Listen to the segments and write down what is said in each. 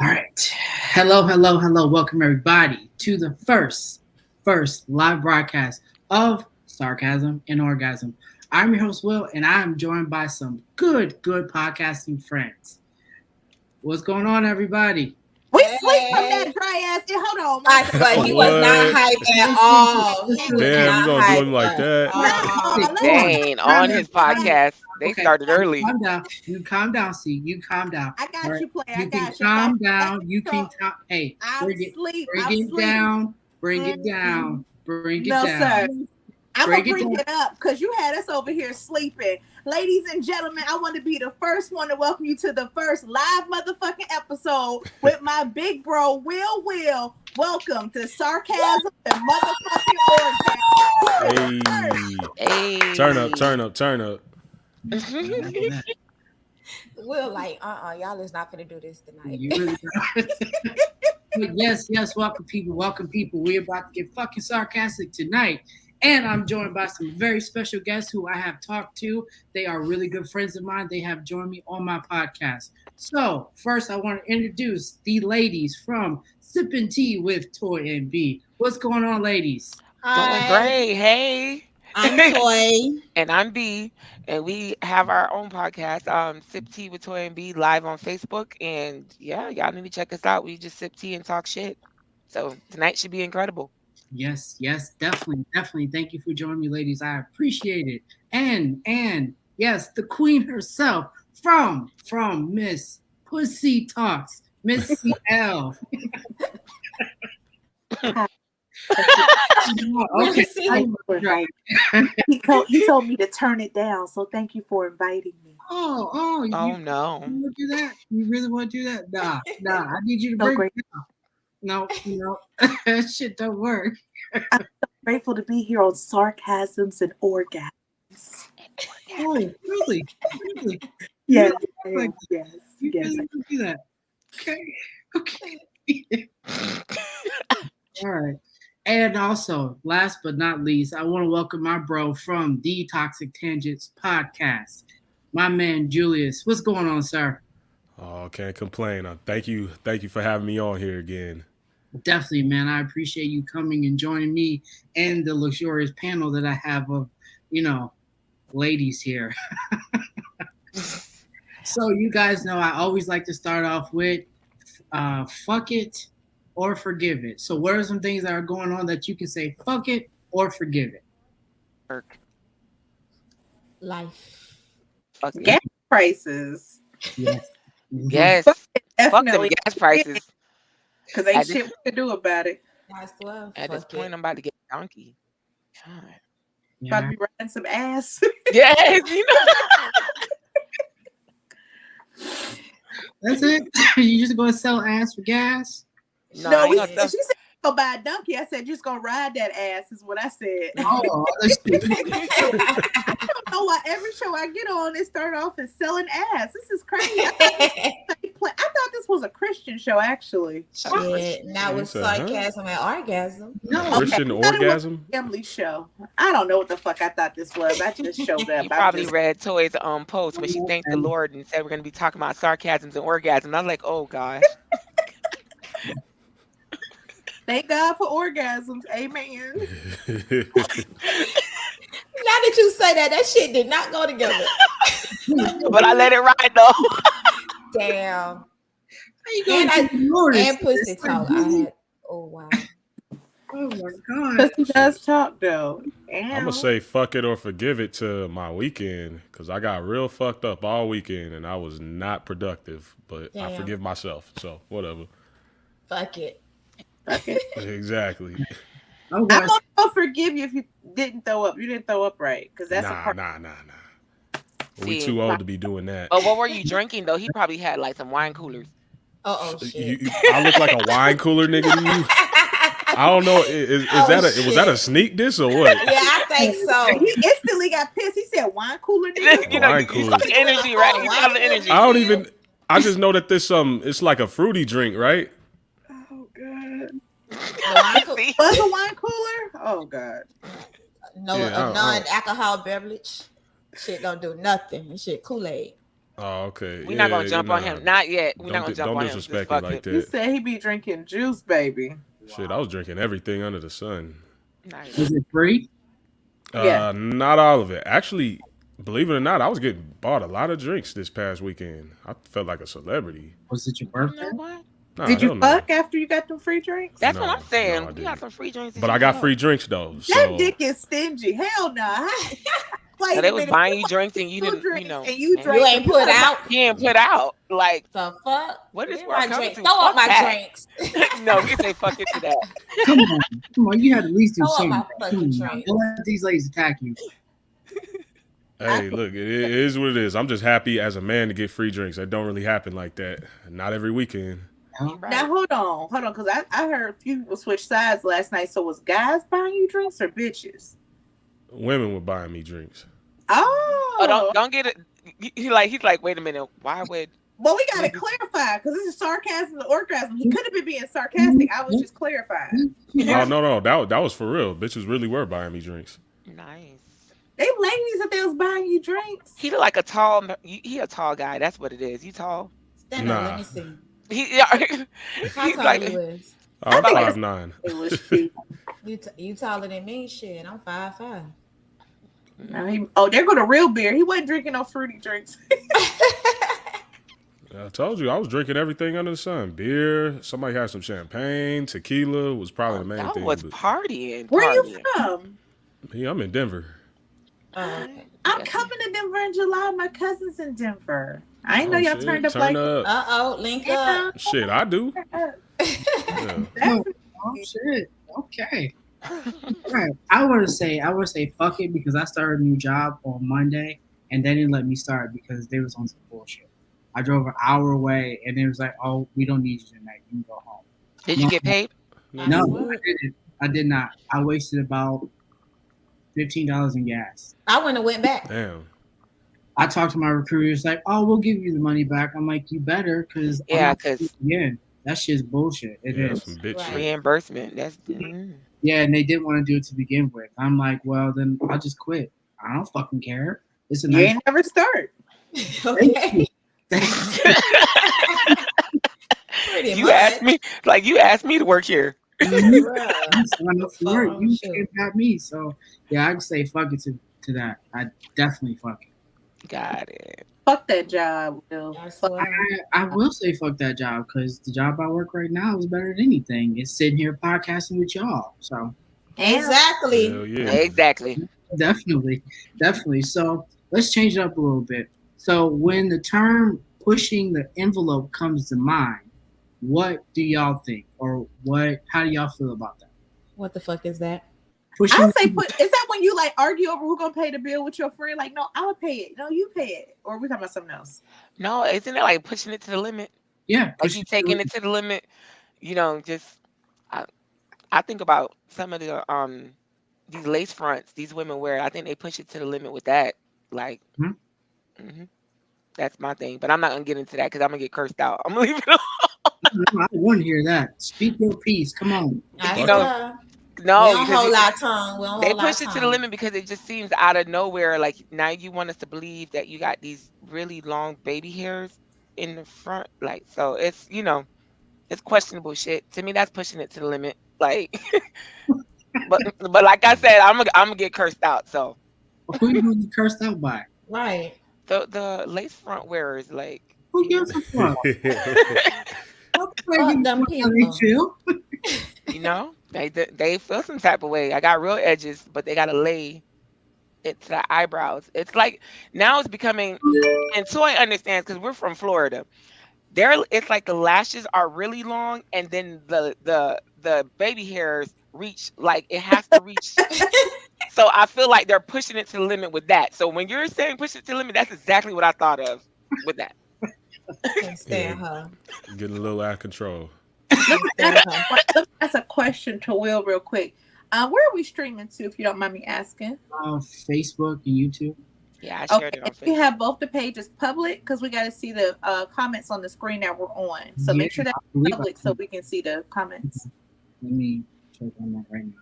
All right. Hello, hello, hello. Welcome everybody to the first, first live broadcast of Sarcasm and Orgasm. I'm your host, Will, and I am joined by some good, good podcasting friends. What's going on, everybody? We sleep dry ass. Hold on. I swear he was not hype at all. He was Damn, not you gonna do him like that? Dang, on his podcast, they Okay, started early. Calm down. You calm down, see. You calm down. I got All right. you, play. I You can got you. calm I down. You can So, calm. Hey, I'm bring it, sleep. bring I'm it sleep. down. Bring it Mhm. down. Bring it No, down. sir. I'm Break gonna it bring down. it up because you had us over here sleeping. Ladies and gentlemen, I want to be the first one to welcome you to the first live motherfucking episode with my big bro, Will Will. Welcome to Sarcasm and Motherfucking Orgasm. Hey, Hey. turn up, turn up, turn up. Will like, uh, uh y'all is not gonna do this tonight. Really But yes, yes, welcome people, welcome people. We're about to get fucking sarcastic tonight. And I'm joined by some very special guests who I have talked to. They are really good friends of mine. They have joined me on my podcast. So, first, I want to introduce the ladies from Sipping Tea with Toy and B. What's going on, ladies? Doing Hi, great. Hey. I'm Toy. And I'm B. And we have our own podcast, um, Sip Tea with Toy and B, live on Facebook. And yeah, y'all need to check us out. We just sip tea and talk shit. So tonight should be incredible. Yes, yes, definitely, definitely. Thank you for joining me, ladies. I appreciate it. And and yes, the queen herself from from Miss Pussy Talks, Miss CL. okay. See? I- Right. he, told, he told me to turn it down, so thank you for inviting me. Oh, oh, you, Oh you no. want to do that? You really want to do that? Nah, nah. I need you to So break great. it down. No, no, that shit don't work. i'm Grateful to be here on Sarcasms and Orgasms. Oh, really? Really? Yes, yes, yes, You yes. really want do that? Okay, okay. All right. And also, last but not least, I want to welcome my bro from the Toxic Tangents podcast, my man Julius. What's going on, sir? Oh, can't complain. Uh, thank you, thank you for having me on here again. Definitely, man. I appreciate you coming and joining me and the luxurious panel that I have of, you know, ladies here. so you guys know I always like to start off with uh, fuck it or forgive it. So what are some things that are going on that you can say fuck it or forgive it? Work. Life. Fuck it. Gas prices. Yes. Yes. Fuck them gas prices. Because I ain't just- shit we can do about it. Might as well. At this point, it. I'm about to get a donkey. God. About Yeah. to be riding some ass. Yes, you know. That's it. you just gonna sell ass for gas? No, no, we, she said go buy a donkey. I said just gonna ride that ass is what I said. Oh, I don't know why every show I get on it start off as selling ass. This is crazy. I thought this, I thought this was a Christian show actually. Shit. Now You with sarcasm and orgasm. no, Christian I thought it was- orgasm. Family show. I don't know what the fuck I thought this was. I just showed up. You I probably just- read Toy's um post when she thanked the Lord and said we're gonna be talking about sarcasms and orgasms. I'm like, oh gosh. Thank God for orgasms. Amen. Now that you say that, that shit did not go together. but I let it ride though. Damn. How you gonna And I- ignore this? And pussy It's like, talk. I had. Oh wow. Oh my god. Because he does talk though. I'm Ow. gonna say fuck it or forgive it to my weekend because I got real fucked up all weekend and I was not productive. But I forgive myself, so whatever. Fuck it. Okay. exactly. Oh, I'm I'm going gonna forgive you if you didn't throw up. You didn't throw up right. Because that's a nah, part. nah, nah, nah. We See, too old to be doing that. But what were you drinking though? He probably had like some wine coolers. Uh oh You- shit. you- I look like a wine cooler nigga to you. I don't know. Is, is Oh, that a was that a sneak diss or what? yeah, I think so. He instantly got pissed. He said, "Wine cooler, nigga." you know, Wine you coolers. saw energy, right? You saw the energy. I don't even. I just know that this um, it's like a fruity drink, right? Oh god. The wine? Was a wine cooler? Oh god. no, Yeah, I a don't- I don't- non-alcohol beverage. Shit don't do nothing. This shit Kool-Aid. Oh, okay. We're not gonna jump on him. Not yet. We're Don't not gonna di- jump don't on him. Just disrespect fuck it like it. He said he be drinking juice, baby. Shit, I was drinking everything under the sun. Nice. Was it free? Yeah. Uh, not all of it. Actually, believe it or not, I was getting bought a lot of drinks this past weekend. I felt like a celebrity. Was it your birthday? Nah, Did you hell no. fuck after you got them free drinks? That's No, what I'm saying. no, you got some free drinks. But I got free drinks though. that So dick is stingy. Hell no. Wait So a they was buying you drinks and you didn't, you drinks know, and you man, drank You ain't put out. you ain't put out. Like, The fuck? What is Where where I my drink? Throw up my that. drinks. no, we can say fuck it to that. Come on, come on. You had at least do Throw up something. my fucking Come on, drink. Don't let these ladies attack you. hey, look, it, it is what it is. I'm just happy as a man to get free drinks. That don't really happen like that. Not every weekend. Right. Now hold on, hold on, because I, I heard a few people switch sides last night. So was guys buying you drinks or bitches? Women were buying me drinks. Oh, Oh, don't don't get it. He, he like he's like, wait a minute. Why would well, we gotta clarify because this is sarcasm and orgasm. He could have been being sarcastic. I was just clarifying. Oh no, no, that that was for real. Bitches really were buying me drinks. nice? They ladies that they was buying you drinks. He look like a tall. He, he a tall guy. That's what it is. You tall. Stand up, Nah. let me see. He yeah. How he's tall like you is? I'm think five nine. It was cheap. You, t- you taller than me? Shit, I'm five five. Now he- oh, there go the real beer. He wasn't drinking no fruity drinks. I told you I was drinking everything under the sun. Beer. Somebody had some champagne. Tequila was probably the main that thing. was but partying. Where you from? me, I'm in Denver. Oh, okay. I'm Yes. coming to Denver in July. My cousin's in Denver. I ain't know Oh, y'all shit. turned up Turn like. Uh oh, link up. Shit, I do. Yeah. Oh shit. Okay. Right. I want to say I want to say fuck it because I started a new job on Monday and they didn't let me start because they was on some bullshit. I drove an hour away and it was like, oh, we don't need you tonight. You can go home. Did you get paid? No. I didn't. I did not. I wasted about fifteen dollars in gas. I wouldn't have went back. Damn. I talked to my recruiter. It's like, oh, we'll give you the money back. I'm like, you better, because Yeah, 'cause- again, that shit's bullshit. It is. Yeah, some bitch Right. Reimbursement. That's mm. Yeah, and they didn't want to do it to begin with. I'm like, well, then I'll just quit. I don't fucking care. It's a You nice. ain't never start. okay. You asked me like you asked me to work here. Mhm. You signed up for work. Oh, You shit. can't me. So yeah, I'd say fuck it to, to that. I definitely fuck it. Got it. Fuck that job, Will. I I, I will say fuck that job because the job I work right now is better than anything. It's sitting here podcasting with y'all. So Exactly. Hell yeah. Exactly. definitely, definitely. So let's change it up a little bit. So when the term pushing the envelope comes to mind, what do y'all think, or what? How do y'all feel about that? What the fuck is that? Pushing. I say put is that when you like argue over who gonna pay the bill with your friend? Like, no, I'll pay it. No, you pay it. Or are we talking about something else? No, isn't it like pushing it to the limit? yeah, Like you taking it to the limit. You know, just I I think about some of the um these lace fronts these women wear. I think they push it to the limit with that. Like, Hmm. mhm. that's my thing. But I'm not gonna get into that because I'm gonna get cursed out. I'm gonna leave it. alone. I want to hear that. Speak your piece. Come on. I You swear. Know, we No, don't hold it- our tongue. We don't they hold push it to the limit because it just seems out of nowhere. Like now you want us to believe that you got these really long baby hairs in the front. Like so, it's you know, it's questionable shit. To me, that's pushing it to the limit. Like, but but like I said, I'm gonna I'm gonna get cursed out. So Who you gonna get cursed out by? Right. the the lace front wearers, like, Who gives a fuck? Fuck them people. Chill. you know, they they- they feel some type of way. I got real edges, but they gotta lay it to the eyebrows. It's like now it's becoming, and Toy understands because we're from Florida. There, it's like the lashes are really long, and then the the the baby hairs reach like it has to reach. so I feel like they're pushing it to the limit with that. So when you're saying push it to the limit, that's exactly what I thought of with that. Can't stand. Getting a little out of control. Can't stand. Let me ask a question to Will real quick. Uh, where are we streaming to, if you don't mind me asking? Uh, Facebook and YouTube. Yeah, I shared Okay, it on if you have both the pages public, because we got to see the uh, comments on the screen that we're on. So make sure that's I believe I public so we can see the comments. Let me check on that right now.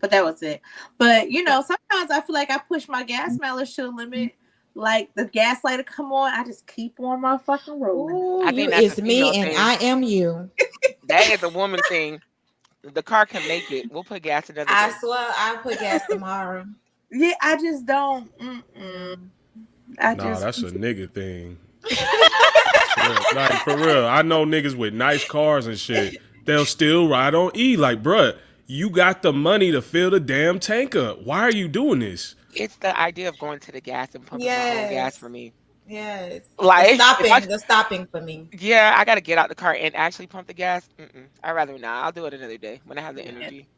But that was it. But you know, sometimes I feel like I push my gas mileage to the limit. Like the gaslighter come on, I just keep on my fucking rolling. Ooh, I think you that's is me and thing. I am you. That is a woman thing. The car can make it. We'll put gas another I day. swear I'll put gas tomorrow. Yeah, I just don't. Mm-mm. I Nah, just that's a nigga thing. Like for real, I know niggas with nice cars and shit. They'll still ride on E. Like, bruh, you got the money to fill the damn tank up. Why are you doing this? It's the idea of going to the gas and pumping my own gas for me. Yes. Like, the if I- stopping, the stopping for me. Yeah, I gotta get out the car and actually pump the gas. Mm-mm. I'd rather not. I'll do it another day when I have the energy.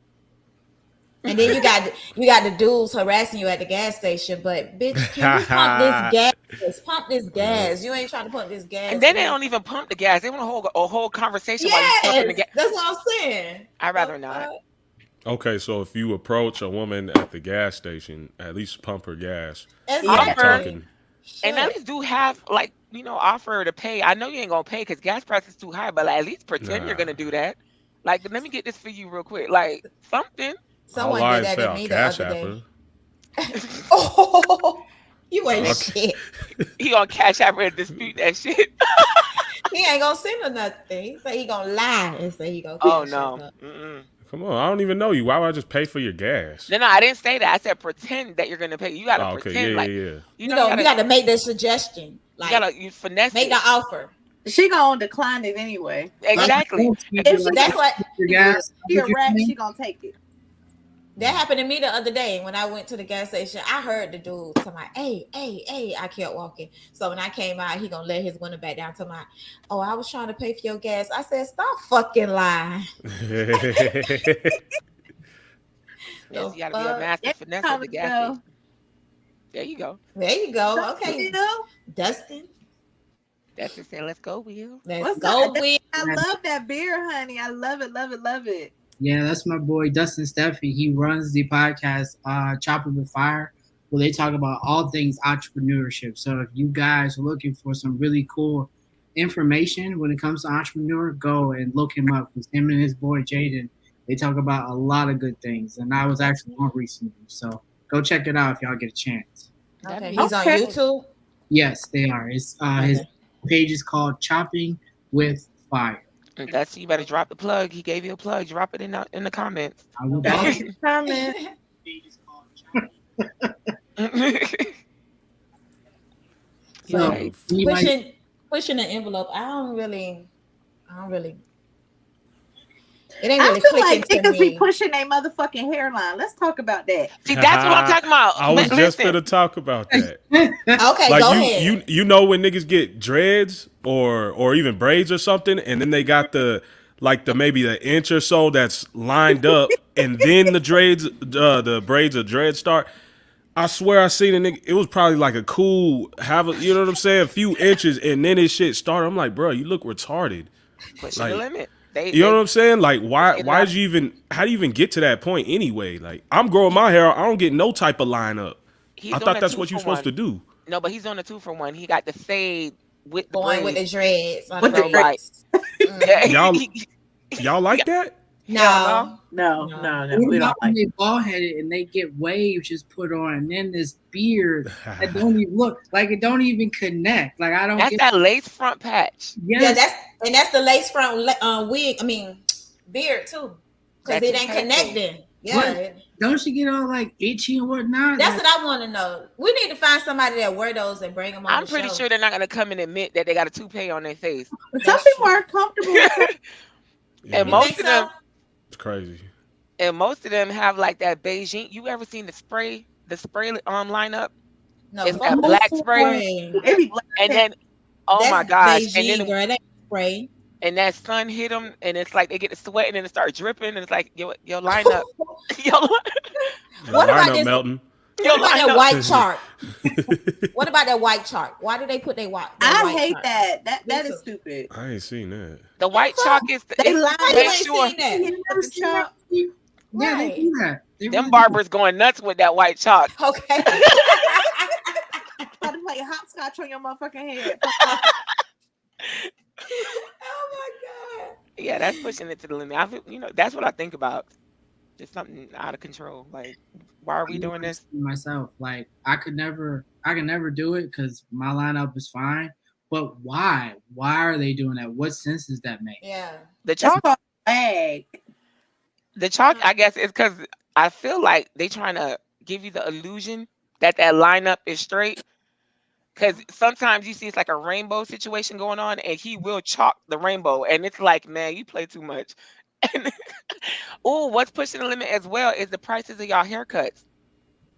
And then you got you got the dudes harassing you at the gas station, but bitch, can you pump this gas? Pump this mm. gas. You ain't trying to pump this gas. And then they don't even pump the gas. They want to hold a whole conversation while you pumping the Yes, gas. that's what I'm saying. I'd rather The not. Okay, so if you approach a woman at the gas station, at least pump her gas. Exactly. Offer. talking. And at least do have like you know offer her to pay. I know you ain't gonna pay because gas prices too high, but like, at least pretend you're gonna do that. Like, let me get this for you real quick. Like something. Someone I'll lie did that to I'll me the cash other day. Oh, you ain't Okay. shit. He gonna cash out and dispute that shit. He ain't gonna send her nothing. He say he gonna lie and say he gonna. Oh cash no. Come on, I don't even know you. Why would I just pay for your gas? No, no, I didn't say that. I said pretend that you're gonna pay. You gotta Oh, okay, pretend yeah, like yeah, yeah. you You know, know, you you gotta, got to make the suggestion. Like you Like, gotta you finesse make it. the offer. she gonna decline it anyway. exactly. If she- That's what Your. She a rat, she gonna take it. That happened to me the other day when I went to the gas station. I heard the dude tell my, "Hey, hey, hey!" I kept walking. So when I came out, he gonna let his window back down to my, "Oh, I was trying to pay for your gas." I said, "Stop fucking lying." Yes, you gotta be a master Yeah, finesse at the gas go. station. There you go. There you go. Okay, You know? Dustin, That's just saying, let's go, Will. let's What's go. up? Will. I love that beer, honey. I love it, love it, love it. Yeah, that's my boy Dustin Steffi. He runs the podcast uh Chopping with Fire, where they talk about all things entrepreneurship. So if you guys are looking for some really cool information when it comes to entrepreneur, go and look him up because him and his boy Jaden, they talk about a lot of good things. And I was actually on recently. So go check it out if y'all get a chance. Okay, he's be- on YouTube. Yes, they are. It's uh his page is called Chopping with Fire. And That's you better drop the plug. He gave you a plug. Drop it in the in the comments. I will Comment. page is called Chopping. So, Right. He might- pushing pushing the envelope. I don't really, I don't really. It ain't I feel like clicking to niggas be pushing their motherfucking hairline. Let's talk about that. See, that's what I'm talking about. I was But just gonna talk about that. Okay, like go you, ahead. you, you know when niggas get dreads or or even braids or something, and then they got the like the maybe the inch or so that's lined up, and then the dreads, uh, the braids of dread start. I swear I seen a nigga. It was probably like a cool have a, you know what I'm saying, a few inches, and then his shit started. I'm like, bro, you look retarded. pushing like- the limit. They, You know what I'm saying? Like, why? Why did you even? How do you even get to that point anyway? Like, I'm growing my hair. I don't get no type of line up. I thought that's what you're supposed to do. No, but he's on a two for one. He got the fade with the going with the dreads. With the the braids. Yeah, Y'all- Y'all like that? No, No, No. no, no. What We don't like they bald headed and they get waves just put on, and then this beard that don't even look like it don't even connect. Like I don't that's get. that lace front patch. yes, yeah, that's and that's the lace front uh, wig. I mean, beard too, because it ain't connecting. Yeah, What? Don't you get all like itchy and whatnot? that's Like, what I want to know. We need to find somebody that wear those and bring them on. I'm the pretty show. sure they're not gonna come and admit that they got a toupee on their face. Some people aren't comfortable with it. Yeah, And most of them, so? it's crazy. and most of them have like that Beijing. You ever seen the spray, the spray um lineup, No, it's fuck that black spray. It black. and then oh That's my gosh, Beijing, and then girl, that spray. And that sun hit them, and it's like they get to sweating and it start dripping, and it's like your your lineup, your, li- The What about lineup this- melting. your What about that white chart? What about that white chart? Why do they put their white? their I white hate chart? that. That Me that too. stupid. I ain't seen that. The white fuck? chalk is the, They lie. Why to you ain't sure seen that? You never The? Yeah, they Right. do that. They them really barbers going nuts with that white chalk. Okay. Try to play hopscotch on your motherfucking head. Oh my god. Yeah, that's pushing it to the limit. I feel, you know, that's what I think about. Just something out of control. Like, why are we I'm doing this? Myself, like I could never, I could never do it because my lineup is fine. But why? Why are they doing that? What sense does that make? Yeah. The chalk, called lag. the chalk. I guess is because I feel like they trying to give you the illusion that that lineup is straight. Because sometimes you see it's like a rainbow situation going on, and he will chalk the rainbow, and it's like, man, you play too much. And oh, what's pushing the limit as well is the prices of y'all haircuts.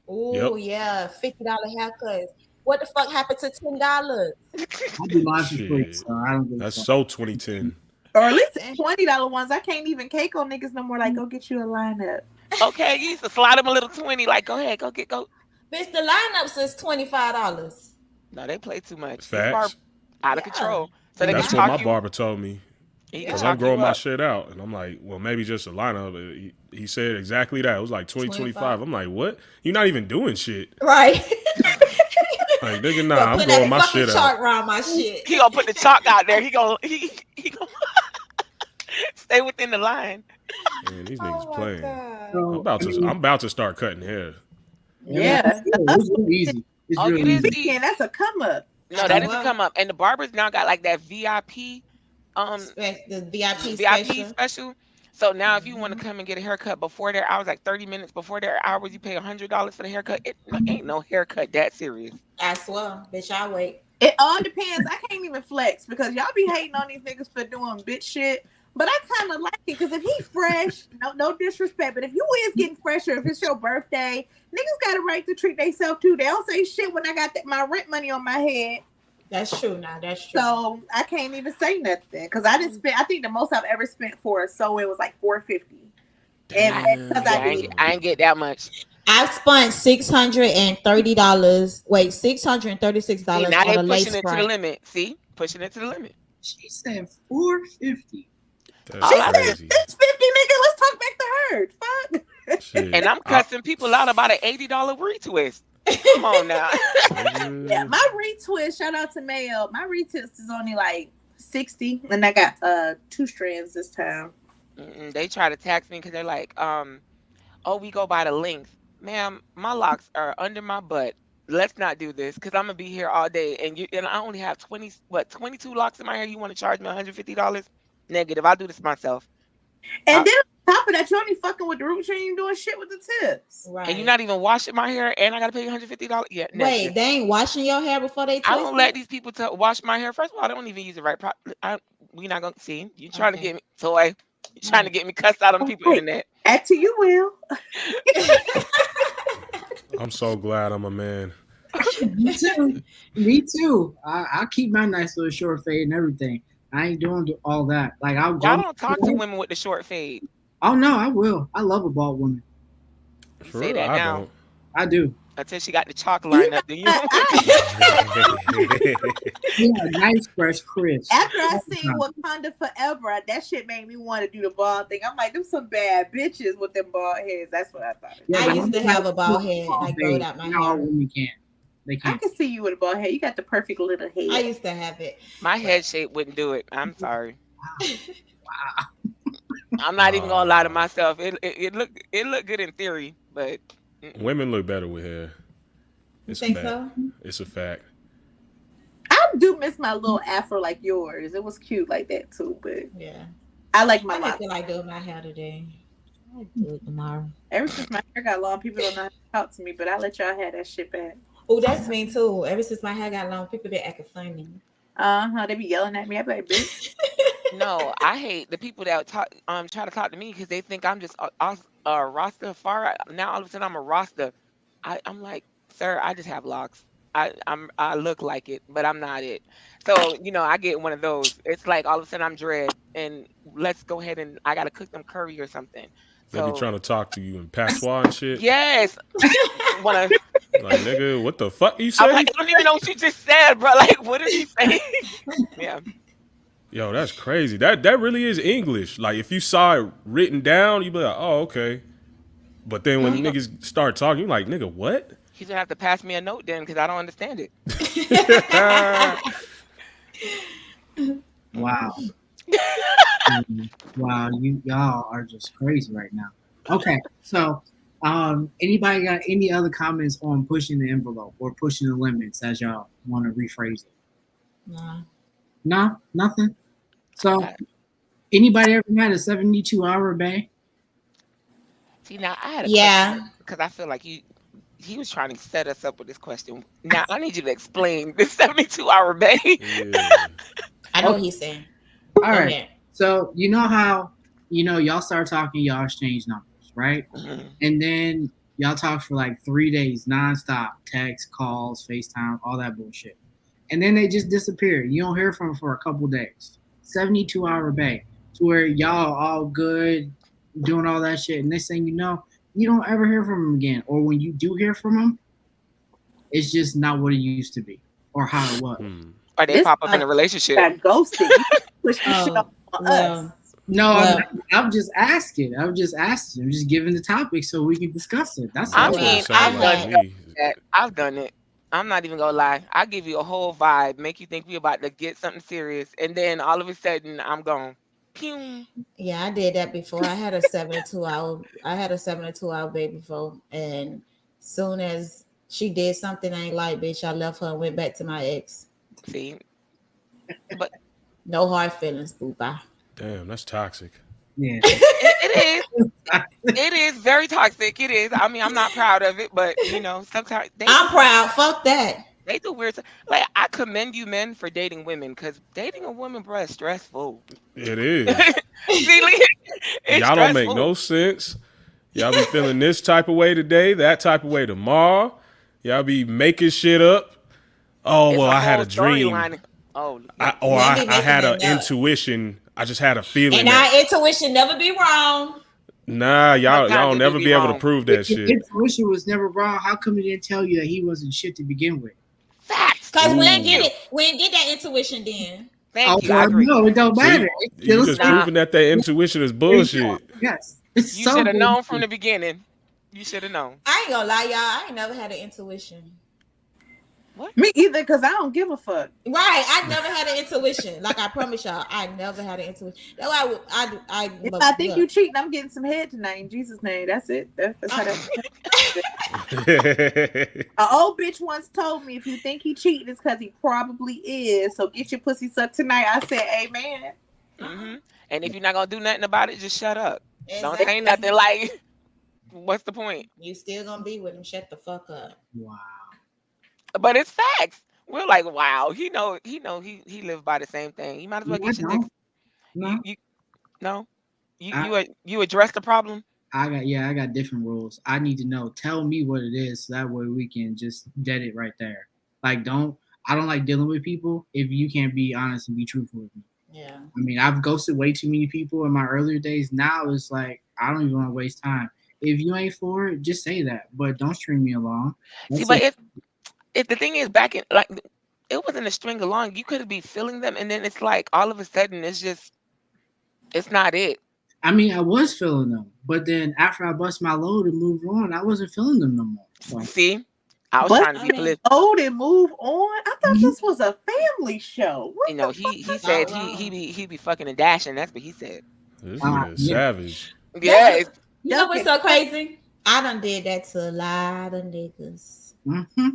Oh yeah, fifty dollar haircuts. What the fuck happened to ten dollars? I do mine for free, Shit. so I don't give a That's fuck. so 2010. Or at least twenty dollar ones. I can't even cake on niggas no more. Like, mm. go get you a lineup. Okay, you used to slide them a little twenty, like go ahead, go get go. Bitch, the lineups is twenty five dollars. No, they play too much. This bar- Facts. out of Yeah. control. So they That's can what my you. barber told me. Because I'm growing my shit out. And I'm like, well, maybe just a lineup. He, he said exactly that. It was like 2025. 25. I'm like, what? You're not even doing shit. Right. Like, nigga, nah, Gonna I'm put growing that my fucking shit chart out. around my shit. He gonna put the chalk out there. He gonna he he gonna stay within the line. Man, these Oh niggas my playing. God. I'm about to I'm about to start cutting hair. Yeah. it's real easy. It's Oh, real it is easy. easy. That's a come up. No, that Well- doesn't come up. And the barbers now got like that VIP um Spe- the VIP, VIP special. special. So now if you want to come and get a haircut before their hours, like 30 minutes before their hours, you pay hundred dollars for the haircut. It ain't no haircut that serious. I swear, bitch, I wait. It all depends. I can't even flex because y'all be hating on these niggas for doing bitch shit. But I kind of like it because if he's fresh, no no disrespect, but if you is getting fresher, if it's your birthday, niggas got a right to treat themselves too. They don't say shit when I got that, my rent money on my head. That's true now. That's true. So I can't even say nothing because I didn't spend. I think the most I've ever spent for a sew it was like four fifty. And Damn. because I I ain't, did, I ain't get that much. I spent six hundred and thirty dollars. Wait, six hundred and thirty six See, dollars now they on a lace pushing it to the limit. See, pushing it to the limit. She said four fifty. That's she I- said crazy. six fifty, nigga. Let's talk back to her. Fuck. Shit. And I'm I- cussing people out about an eighty dollar retwist. Come on now. Yeah, my retwist. Shout out to Mayo. My retwist is only like sixty, and I got uh two strands this time. Mm-mm, they try to tax me because they're like, um, oh, we go by the length. Ma'am, my locks are under my butt. Let's not do this because I'm gonna be here all day, and you and I only have twenty what twenty two locks in my hair. You want to charge me 150 dollars? Negative. I'll do this myself. And Uh, then on top of that, you only fucking with the root. You ain't doing shit with the tips. Right. And you're not even washing my hair, and I gotta pay you 150 dollars. Yeah, Wait, negative. they ain't washing your hair before they twist I don't let these people to wash my hair. First of all, I don't even use the right. Pro- I, we not gonna see. You trying Okay. to get me toy? You trying to get me cussed out on people Right. internet? Add to you will. I'm so glad I'm a man. Me too. Me too. I, I'll keep my nice little short fade and everything. I ain't doing all that. Like I'll Y'all don't talk to women with the short fade. Oh no, I will. I love a bald woman. You For say real, that I now don't. I do. until she got the chalk line up. Then you Yeah, nice fresh crisp. After I seen Wakanda Forever, that shit made me want to do the bald thing. I'm like, them some bad bitches with them bald heads. That's what I thought. Yeah, I used to I'm have a bald head. I bald growed out my hair. all hair. women can. They I can't. can see you with a bald head. You got the perfect little head. I used to have it. my head shape wouldn't do it. I'm sorry. Wow. I'm not even gonna lie to myself. It it, it look it look good in theory, but mm-mm. Women look better with hair. You It's a think fact. so? It's a fact. I do miss my little afro like yours. It was cute like that too, but Yeah. I like my I lock. just feel like doing my hair today. I'll do it tomorrow. Ever since my hair got long, people don't know how to talk to me, but I let y'all have that shit back. Oh, that's me too. Ever since my hair got long, people been acting funny. Uh huh. They be yelling at me. I be like, bitch. no, I hate the people that talk um try to talk to me because they think I'm just a, a, a Rasta far. Now all of a sudden I'm a Rasta. I I'm like, sir, I just have locks. I I'm I look like it, but I'm not it. So you know, I get one of those. It's like all of a sudden I'm dread, and let's go ahead and I gotta cook them curry or something. They So be trying to talk to you in patois and shit. yes, wanna. Like, nigga, what the fuck you I'm like, I don't even know what you just said, bro. Like, what did you say? yeah. Yo, that's crazy. That that really is English. Like, if you saw it written down, you'd be like, oh, okay. But then when Mhm. niggas start talking, you're like, nigga, what? He's gonna have to pass me a note then because I don't understand it. Wow. Mm, wow, you y'all are just crazy right now. Okay, so um, anybody got any other comments on pushing the envelope or pushing the limits as y'all want to rephrase it? Nah. No, nothing. So, anybody ever had a seventy-two hour bay? See now I had a Yeah. because I feel like you he was trying to set us up with this question. Now I need you to explain this 72 hour bay. Yeah. I know what he's saying. All Go right. So you know how you know y'all start talking, y'all exchange numbers, right? Mhm. And then y'all talk for like three days nonstop, text, calls, FaceTime, all that bullshit. And then they just disappear. You don't hear from them for a couple days. 72 hour bay to where y'all all good, doing all that shit. And next thing you know, you don't ever hear from them again. Or when you do hear from them, it's just not what it used to be or how it was. Hmm. Or they This pop up in a relationship. got ghosted. You can't push this shit Oh, off on well, us. No, Well- I'm, I'm just asking. I'm just asking. I'm just giving the topic so we can discuss it. That's I all. That's mean, I've like done to me. that. I've done it. I'm not even gonna lie. I give you a whole vibe, make you think we about to get something serious, and then all of a sudden I'm gone. Pew. Yeah, I did that before. I had a seven to two hour I had a seven to two hour baby before and soon as she did something I ain't like, bitch, I left her and went back to my ex. See, but No hard feelings, boo bye. Damn, that's toxic. yeah. it, it is. It is very toxic. It is. I mean, I'm not proud of it, but you know, sometimes they I'm proud. Fuck that. they do weird. stuff. Like I commend you men for dating women because dating a woman, bro, is stressful. It is. See, Lee, it's Y'all don't make no sense. Y'all be feeling this type of way today, that type of way tomorrow. Y'all be making shit up. Oh It's well, I had a dream, storyline. Oh, I, or I, I had an it up. intuition. I just had a feeling. And that, our intuition never be wrong. nah, y'all Sometimes y'all it will never be be able to prove that If your shit. intuition was never wrong, how come he didn't tell you that he wasn't shit to begin with? facts. Cause we ain't Ooh. get it. We ain't get that intuition then. Thank oh, you. I no, it don't matter. It's You still just Nah. proving that their intuition is bullshit. Yes. It's You so should have known from the beginning. You should have known. I ain't gonna lie, y'all. I ain't never had an intuition. Me either, because I don't give a fuck. Right, I never had an intuition. Like I promise y'all, I never had an intuition. That's why I, I, I, If look, I think look. you cheating, I'm getting some head tonight in Jesus' name. That's it. That's, that's how that. An old bitch once told me if you think he cheating, it's because he probably is. So get your pussy sucked tonight. I said, Amen. hmm And if you're not gonna do nothing about it, just shut up. Don't say nothing. Like, what's the point? You still gonna be with him? Shut the fuck up. Wow. But it's facts. We're like, wow, he know, he know, he he lived by the same thing. You might as well No, I get your don't. niggas. No, You, you, no, you I- you a- you address the problem. I got yeah, I got different rules. I need to know. Tell me what it is, so that way we can just dead it right there. Like, don't. I don't like dealing with people if you can't be honest and be truthful with me. Yeah. I mean, I've ghosted way too many people in my earlier days. Now it's like I don't even want to waste time. If you ain't for it, just say that, but don't string me along. See, That's but it. if if the thing is back in like it wasn't a string along, you could be feeling them, and then it's like all of a sudden it's just it's not it. I mean, I was feeling them, but then after I bust my load and moved on, I wasn't feeling them no more. So, See, I was What? trying to be I mean, political. Oh, and move on. I thought Mhm. this was a family show. What You know, he he said he he be he be fucking and dashing. That's what he said. This Uh, nigga is yeah. savage. Yeah, it's- You know what's so crazy? I done did that to a lot of niggas. hmm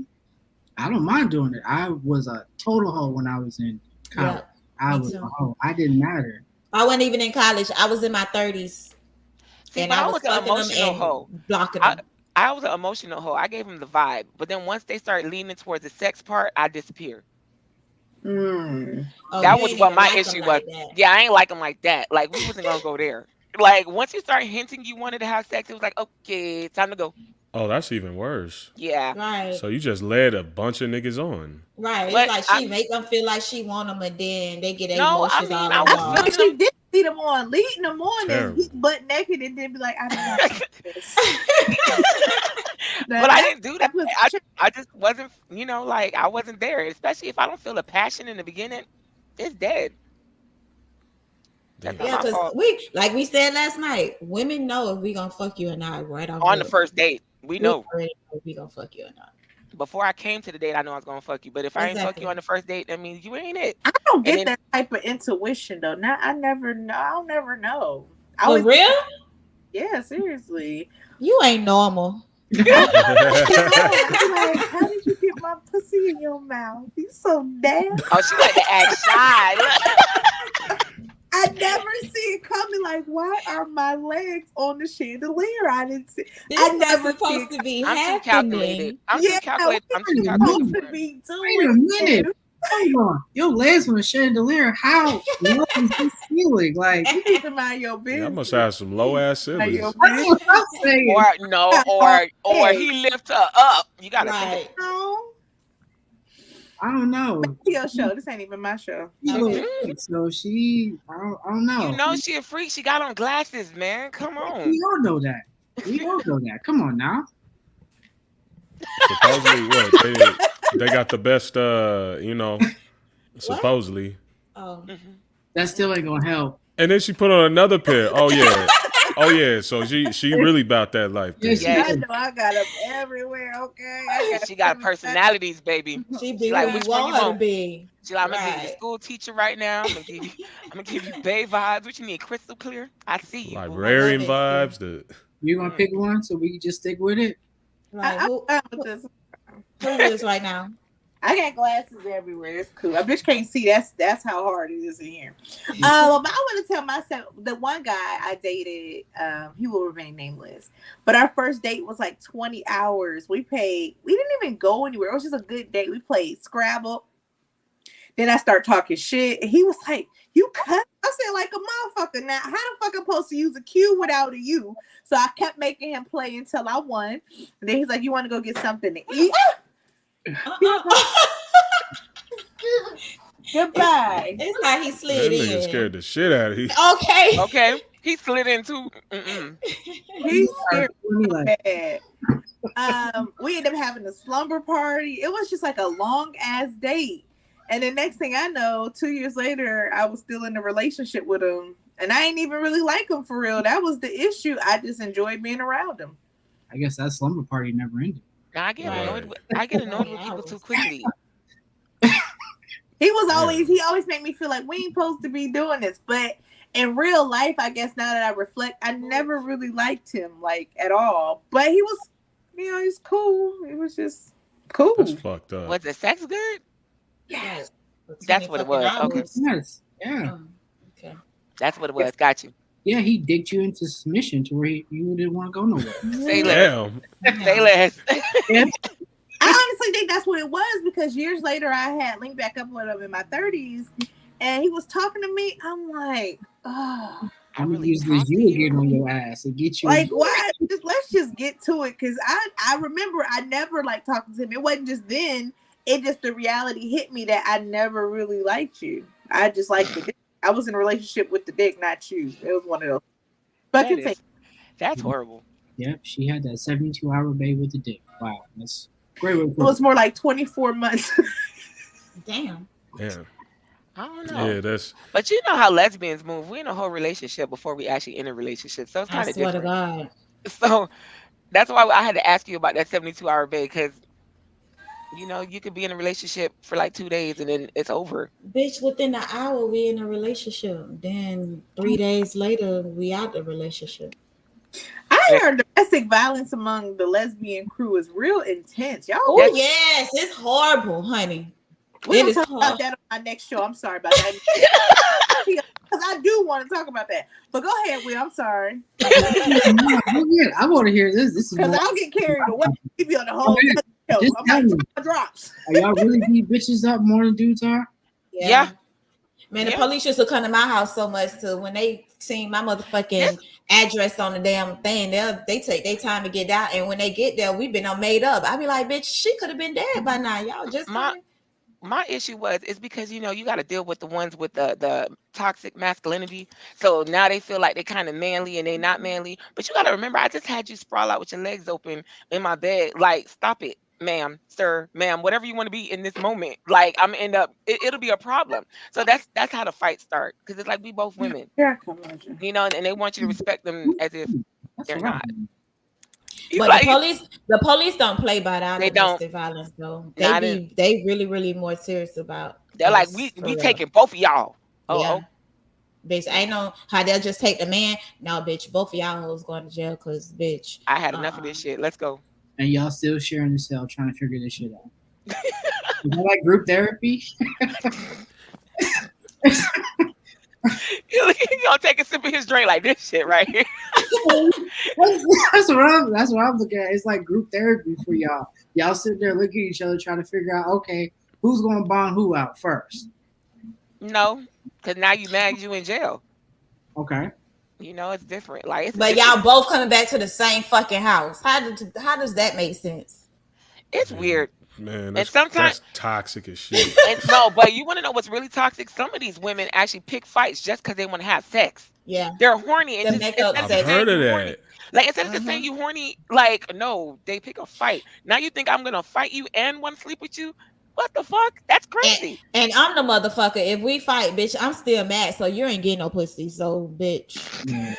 I don't mind doing it. I was a total hoe when I was in college. Yep. I was too. a hoe. I didn't matter. I wasn't even in college. I was in my thirties, see, and but I I was was an emotional and hoe. blocking I- them. I was an emotional hoe. I gave them the vibe, but then once they started leaning towards the sex part, I disappeared. Mm. Oh, that was what my like 'em issue was. that. Yeah, I ain't like them like that. Like we wasn't gonna go there. Like once you start hinting you wanted to have sex, it was like, okay, time to go. Oh, that's even worse. Yeah. Right, So you just led a bunch of niggas on. right. It's But like I- she make them feel like she want them, and then they get their No, I emotions mean, all I I was feel involved. like she did see them on, leading them on Terrible. and butt naked and then be like, I don't know. this. But I didn't do that. that was- I, I just wasn't, you know, like I wasn't there. Especially if I don't feel a passion in the beginning, it's dead. That's Yeah, my because we, like we said last night, women know if we gonna fuck you or not right off On the first date, we know. already if we gonna fuck you or not. Before I came to the date, I know I was gonna fuck you. But if I ain't fuck you on the first date, that means you ain't it. I don't get then- that type of intuition though. Now I never know. I'll never know. I For always real? Yeah, seriously. You ain't normal. I'm like, how did you get my pussy in your mouth? You so damn. Oh, she like to act shy. Look. I never see it coming. Like, why are my legs on the chandelier? I didn't see. This I is never supposed to be I'm too calculated. I'm Yeah, too calculated. I'm too what are you supposed calculated. to be Wait a doing. minute. Hold on. Your legs on a chandelier. How low is this ceiling? Like, You need to mind your Yeah, business. I must have some low ass Mind your siblings. that's what I'm saying. Or no, or or he lift her up. You gotta think Right. No, I don't know. your show. This ain't even my show. She's a Okay. so she, I don't, I don't know. You know she a freak. She got on glasses, man. Come on. we all know that. We all know that. Come on now. Supposedly, what they they got the best. Uh, you know, supposedly. Oh, Mhm. That still ain't gonna help. And then she put on another pair. Oh yeah, oh yeah. So she she really about that life. Yeah, she- Yeah. I know I got them everywhere. Okay, I She got personalities, baby. she be like, which we one want you her to want? be. She like, I'm gonna give you school teacher right now. I'm gonna give you, I'm gonna give you Bay vibes. What you need? Crystal clear. I see you. Librarian vibes. The You gonna mm. pick one so we can just stick with it? Like, I, who, I'm fine who is right now? I got glasses everywhere. It's cool. I bitch can't see. That's that's how hard it is in here. Um, I want to tell myself the one guy I dated. Um, he will remain nameless. But our first date was like 20 hours. We paid. We didn't even go anywhere. It was just a good date. We played Scrabble. Then I start talking shit. And he was like, "You cut." I said, "Like a motherfucker." Now, how the fuck I'm supposed to use a Q without a U? So I kept making him play until I won. And then he's like, "You want to go get something to eat?" Uh-uh. Goodbye. it's like he that slid nigga in. scared the shit out of you. Okay. Okay. He slid into. Mm-mm. He's scared Me like, bad. Um, we ended up having a slumber party. It was just like a long ass date. And the next thing I know, two years later, I was still in a relationship with him. And I ain't even really like him for real. That was the issue. I just enjoyed being around him. I guess that slumber party never ended. Now I get Right. annoyed. With, I get annoyed with people too quickly. He was Yeah. always he always made me feel like we ain't supposed to be doing this. But in real life, I guess now that I reflect, I never really liked him like at all. But he was, you know, he's cool. It was just cool. That's fucked up. Was the sex good? Yes. That's what it was. Okay. Yes. Yeah. Oh, okay. That's what it was. Got you. Yeah, he dicked you into submission to where he, you didn't want to go nowhere. Say less. Damn. Say less. I honestly think that's what it was because years later I had linked back up with him in my 30s and he was talking to me. I'm like, oh, I I'm really using talk to you you. again on your ass and get you. like why? Just let's just get to it because I I remember I never like talking to him. It wasn't just then. It just the reality hit me that I never really liked you. I just liked the dick. I was in a relationship with the dick, not you. It was one of those. But That continue. is- that's horrible. Yep, she had that 72 hour baby with the dick. Wow, that's great way it was more like 24 months. Damn. Yeah. I don't know. Yeah. That's But you know how lesbians move. We're in a whole relationship before we actually in a relationship. So it's kind of swear to different. God. So that's why I had to ask you about that 72 hour bay because you know you could be in a relationship for like two days and then it's over. Bitch, within an hour we in a relationship. Then three days later we out the relationship. I heard domestic violence among the lesbian crew is real intense. Y'all Oh yes, it's horrible, honey. We're It gonna talk hard. about that on my next show. I'm sorry about that. Because I do want to talk about that. But go ahead, Will. I'm sorry. No, go ahead. I want to hear this. This is Because I'll get carried away. Keep you on the whole yeah. Just I'm tell like, me. drop my drops. Are y'all really beat bitches up more than dudes are? Yeah. Man, the Yeah. police used to come to my house so much to when they seen my motherfucking address on the damn thing, they they take their time to get down. And when they get there, we've been all made up. I be like, bitch, she could have been dead by now. Y'all just My- coming? My issue was it's because you know you got to deal with the ones with the the toxic masculinity. So now they feel like they're kind of manly and they not manly. But you got to remember, I just had you sprawl out with your legs open in my bed. Like, stop it, ma'am, sir, ma'am, whatever you want to be in this moment. Like, I'm end up. It, it'll be a problem. So that's that's how the fight start because it's like we both women, Here I come, Roger. you know, and they want you to respect them as if That's They're what I'm not. doing. you But like the police, the police don't play by that They don't. domestic violence though. They Not be they really, really more serious about they're like we for we real. taking both of y'all. Oh, yeah. oh, Bitch, I ain't know how they'll just take the man. No, bitch, both of y'all hoes going to jail because bitch. I had enough of Uh-uh. this shit. Let's go. And y'all still sharing the cell trying to figure this shit out. Is that like group therapy? gonna take a sip of his drink like this shit right here. that's, that's what I'm that's what I'm looking at. It's like group therapy for y'all. Y'all sit there looking at each other trying to figure out, okay, who's gonna bond who out first? No, because now you mad you in jail. Okay. You know it's different. Like, it's, But it's, y'all both coming back to the same fucking house. How did how does that make sense? it's weird. Man, that's, sometimes- that's toxic as shit. And no, but you want to know what's really toxic? Some of these women actually pick fights just because they want to have sex. Yeah. They're horny and The just, makeup I've of sex. saying heard of you horny- that. Like instead of just saying Mhm. you horny, like no, they pick a fight. Now you think I'm gonna fight you and want to sleep with you? What the fuck? That's crazy. And I'm the motherfucker. If we fight, bitch, I'm still mad. So you ain't getting no pussy. So bitch,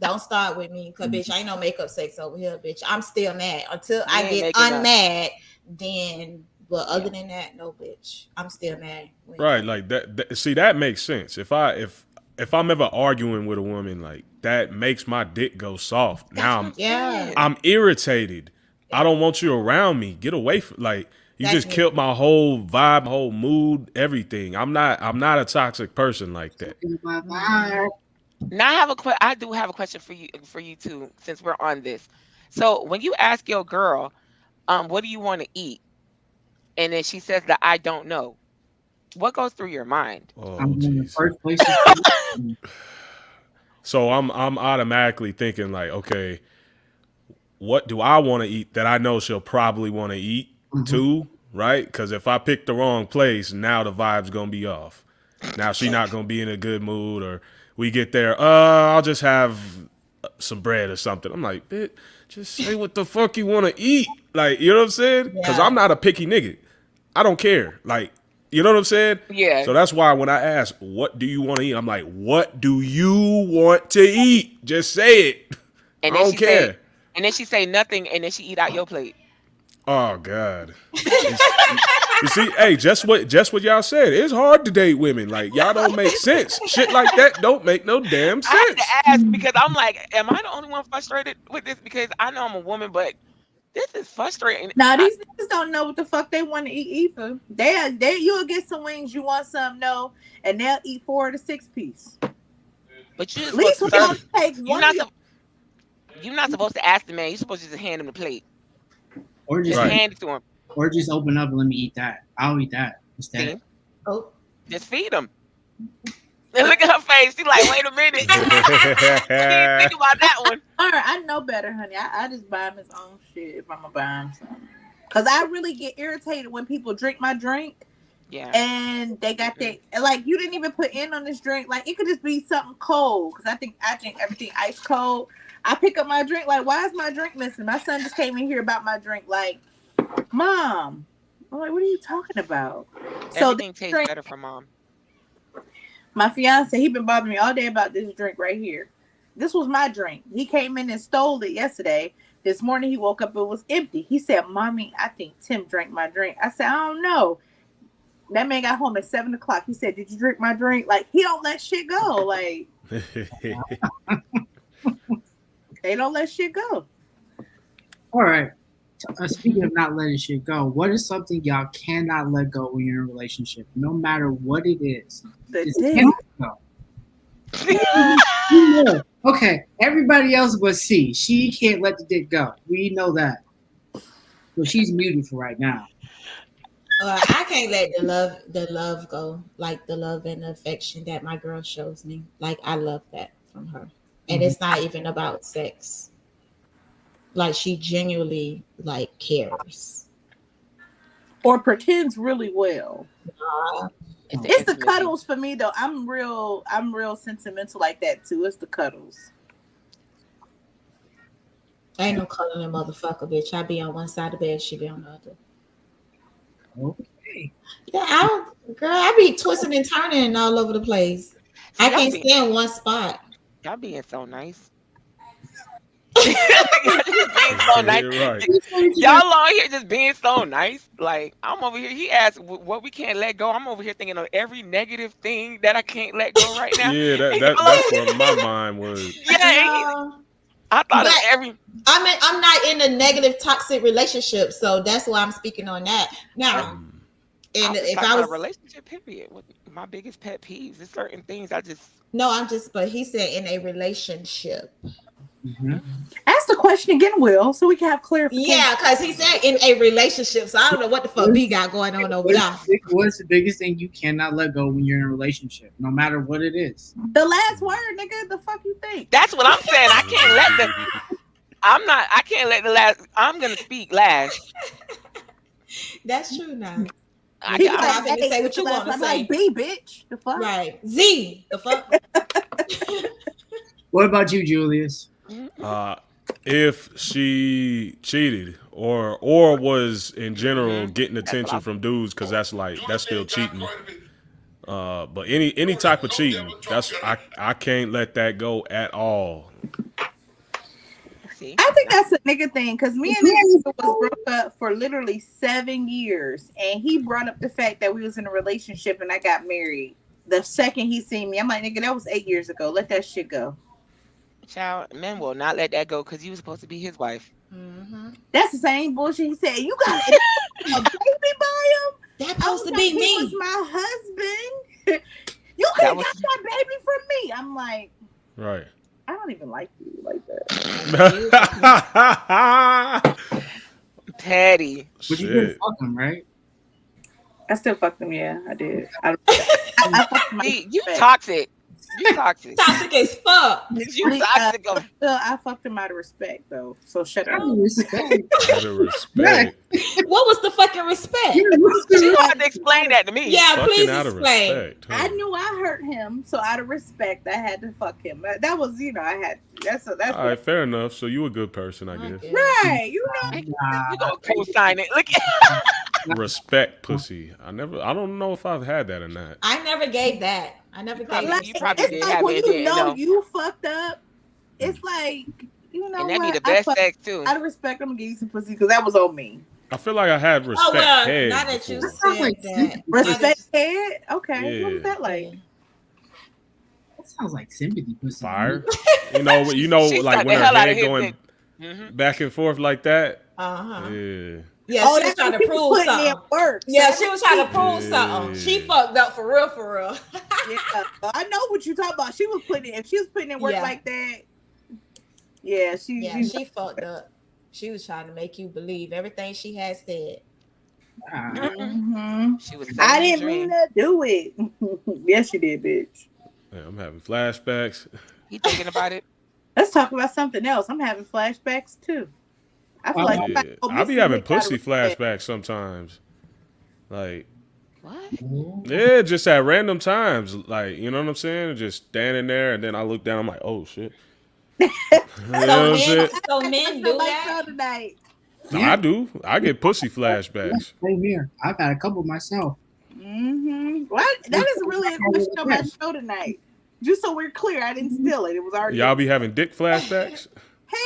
don't start with me. Cause bitch, I ain't no makeup sex over here, bitch. I'm still mad. Until I get making up. unmad, then but other than that, no bitch. I'm still mad. When- Right, like that, that. See, that makes sense. If I if if I'm ever arguing with a woman, like that makes my dick go soft. Now I'm Yeah. I'm irritated. I don't want you around me. Get away from like you That's just killed my whole vibe, my whole mood, everything. I'm not I'm not a toxic person like that. Now I have a que- I do have a question for you for you too, since we're on this. So when you ask your girl, um, what do you want to eat, and then she says that I don't know, what goes through your mind? Oh, I'm in the first place. So I'm I'm automatically thinking like, okay, what do I want to eat that I know she'll probably want to eat Mhm. too, right? Because if I pick the wrong place, now the vibe's gonna be off. Now she not gonna be in a good mood, or we get there, uh, I'll just have some bread or something. I'm like, bitch, just say what the fuck you want to eat, like you know what I'm saying? Because Yeah. I'm not a picky nigga. I don't care, like you know what I'm saying? Yeah. So that's why when I ask, what do you want to eat? I'm like, what do you want to eat? Just say it. and I don't care. say, and then she say nothing, and then she eat out your plate. Oh God. You see, hey, just what just what y'all said. It's hard to date women. Like y'all don't make sense. Shit like that don't make no damn sense. I had sense. to ask because I'm like, am I the only one frustrated with this? Because I know I'm a woman, but this is frustrating. Now I- these niggas don't know what the fuck they want to eat either. They they you'll get some wings, you want some, no, and they'll eat four to six piece. but you At least we supposed don't take You're one. not, of your- you're not supposed to ask the man. You're supposed to just hand him the plate. Or just Just Right. hand it to him. or just open up and let me eat that. I'll eat that instead. See? Oh, Just feed him. And look at her face. She's like, wait a minute. she didn't think about that one. All right, I know better, honey. I, I just buy him his own shit if I'm gonna buy him something. Cause I really get irritated when people drink my drink Yeah. and they got that like you didn't even put in on this drink. Like it could just be something cold. Cause I think I drink everything ice cold. I pick up my drink like, why is my drink missing? My son just came in here about my drink. Like, mom. I'm like, what are you talking about? So Everything tastes drink- better for mom. my fiance, he been bothering me all day about this drink right here. This was my drink. He came in and stole it yesterday. This morning he woke up, it was empty. He said, Mommy, I think Tim drank my drink. I said, I don't know. That man got home at seven o'clock. He said, Did you drink my drink? Like, he don't let shit go. Like, they don't let shit go. All right. Uh, speaking of not letting shit go, what is something y'all cannot let go when you're in a relationship, no matter what it is? The It's dick. go. Okay, everybody else but C. She can't let the dick go. We know that. But she's muted for right now. uh, I can't let the love the love go, like the love and affection that my girl shows me. Like I love that from her, and it's not even about sex. Like she genuinely like cares. Or pretends really well. Uh, It's, It's the cuddles for me though. I'm real I'm real sentimental like that too. It's the cuddles. ain't no cuddling motherfucker, bitch. I be on one side of the bed, she be on the other. Okay. Yeah, I girl, I be twisting and turning all over the place. I can't be- stay in one spot. Y'all being so nice. Y'all being so nice. Right. Y'all on here just being so nice. Like I'm over here. He asked what we can't let go. I'm over here thinking of every negative thing that I can't let go right now. Yeah, that, that that's where my mind was. Yeah, No. I thought of But- every. I mean, I'm not in a negative toxic relationship, so that's why I'm speaking on that. Now, Um, and just if I about was relationship period. What my biggest pet peeves is certain things I just. No, I'm just, but he said in a relationship. Mhm. Ask the question again, Will, so we can have clarification. Yeah, because he said in a relationship, so I don't know what the fuck B got going on over there. What's, the- what's the biggest thing you cannot let go when you're in a relationship, no matter what it is? The last word, nigga. The fuck you think? That's what I'm saying. I can't let the. I'm not. I can't let the last. I'm gonna speak last. That's true now. I, He I, like, I'm say what you wanna. I'm say. Like, B, bitch. The fuck? Right. Z, the fuck? What about you, Julius? Uh, if she cheated or or was in general Mhm. getting attention from dudes, because that's like that's still cheating. Uh, but any any type of cheating, that's I I can't let that go at all. See. I think that's a nigga thing because me and this nigga was broke up for literally seven years, and he brought up the fact that we was in a relationship and I got married. The second he seen me, I'm like, nigga, that was eight years ago. Let that shit go. Child, men will not let that go because you was supposed to be his wife. hmm That's the same bullshit he said. You got a baby by him. That supposed to like, be he me. was my husband. you could That have got that baby from me. I'm like, Right. I don't even like you like that. Petty. But you didn't fuck him, right? I still fucked him. Yeah, I did. I, I, I fucked him. You toxic. You toxic. Toxic as fuck. You toxic. of- Still, I fucked him out of respect though. So shut up. Oh, out of respect. What was the fucking respect? You don't to explain that to me. Yeah, Fucking please out of explain. respect. huh? I knew I hurt him, so out of respect, I had to fuck him. That, that was, you know, I had. That's a, that's All right, fair enough. So you a good person, I guess. right. You know, You gonna co-sign it. Look Respect, pussy. I never. I don't know if I've had that or not. I never gave that. I never gave probably- like, you probably it's did like have when it, you didn't know know. you fucked up. It's like, you know and that what? be the best fucked- sex too. Out of respect, I'm gonna give you some pussy because that was on me. I feel like I had respect. Oh well, head now that you before. Said like that, sympathy. Respect head. Okay, what was that like? That sounds like sympathy pussy. Fire. You know. You know. Like when her hell out of head going dick. Mhm. back and forth like that. Uh huh. Yeah. Yeah, oh, she was trying to prove was putting in something. work. Yeah, So she was trying to prove Yeah. something. She fucked up for real, for real. yeah, I know what you're talking about. She was putting in. If she was putting in work Yeah. like that, yeah, she. Yeah, she, she fucked up. She was trying to make you believe everything she had said. Mhm. She was. I didn't mean to do it. yes, you did, bitch. Man, I'm having flashbacks. You thinking about it. Let's talk about something else. I'm having flashbacks too. I feel like Yeah. I be having Nick got a pussy respect. flashbacks sometimes. Like, What? yeah, just at random times. Like, you know what I'm saying? Just standing there, and then I look down. I'm like, oh shit. you know So what men, so men do like that. so tonight. I do. I get pussy flashbacks. Same here. I've had a couple myself. Mm-hmm. What? That is really a question on my show tonight. Just so we're clear, I didn't steal it. It was already. Y'all be having dick flashbacks? Hell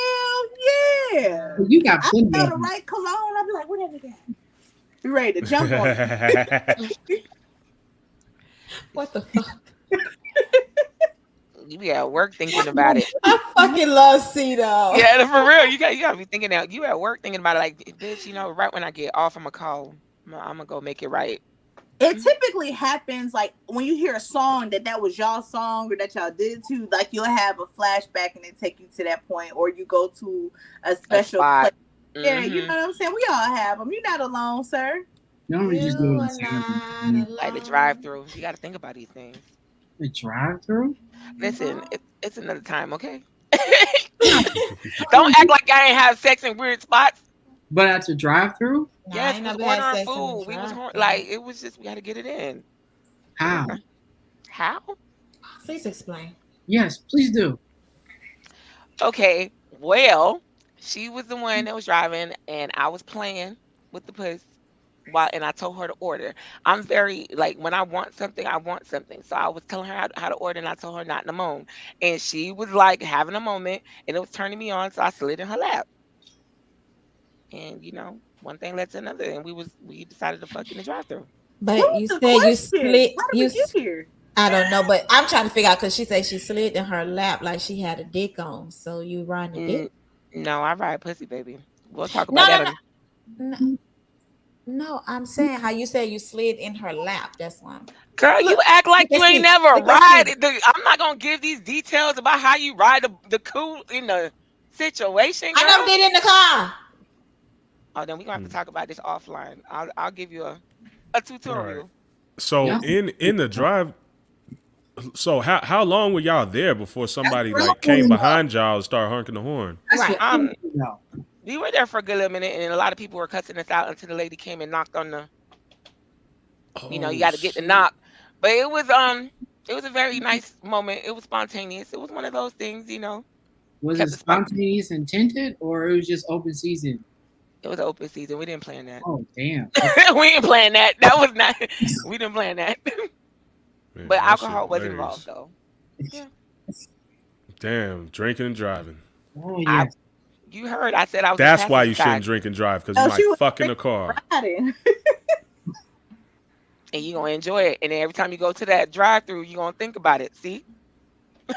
yeah! You got I plenty smell of the right cologne. I'd be like, whatever that. You ready to jump on it? What the fuck? You be at work thinking about it. I fucking love Cito. Yeah, for real. You got you gotta be thinking out. You at work thinking about it like, bitch. You know, right when I get off, I'm gonna call. I'm I'm gonna go make it right. It typically happens like when you hear a song that that was y'all song or that y'all did to, like you'll have a flashback and it take you to that point, or you go to a A special spot. place. Yeah, you Mhm. know what I'm saying. We all have them. You're not alone, sir. Normally just do You it are in not people. Like the drive-through. You got to think about these things. The drive through? Listen, it, it's another time, okay? Don't act like I ain't have sex in weird spots. But at the drive through? Nah, yes, we was never ordering sex in the food. We was drive-thru. like, it was just we had to get it in. How? How? Please explain. Yes, please do. Okay, well, she was the one that was driving, and I was playing with the puss. while and I told her to order. I'm very like when I want something, I want something. So I was telling her how, how to order, and I told her not in the moan, and she was like having a moment, and it was turning me on, so I slid in her lap, and you know, one thing led to another, and we was we decided to fuck in the drive-through. But you was the said you question? split. You we get here? I don't know, but I'm trying to figure out because she said she slid in her lap like she had a dick on. So you riding a dick? Mm, no, I ride pussy, baby. We'll talk about no, that. no. No, no, I'm saying how you said you slid in her lap. That's why. I'm- Girl, you act like you ain't me. never Look ride. it. The- I'm not gonna give these details about how you ride the, the cool in the situation. I never did in the car. Oh, then we're gonna have Hmm. to talk about this offline. I'll I'll give you a a tutorial. So Yeah. in in the drive, so how how long were y'all there before somebody what like came behind y'all and started honking the horn? Right. Um. We were there for a good little minute, and a lot of people were cussing us out until the lady came and knocked on the. Oh, You know, you Oh, got to get the knock. But it was um, it was a very nice moment. It was spontaneous. It was one of those things, you know. Was it the spark- spontaneous and tinted, or it was just open season? It was open season. We didn't plan that. Oh damn! we didn't plan that. That was not. We didn't plan that. Man, but that alcohol was involved though. Damn, drinking and driving. Oh I- You heard. I said I was. That's why you passenger shouldn't drink and drive because Oh, you she might was fuck in the car. Riding. And you gonna enjoy it. And then every time you go to that drive-through, you are gonna think about it. See.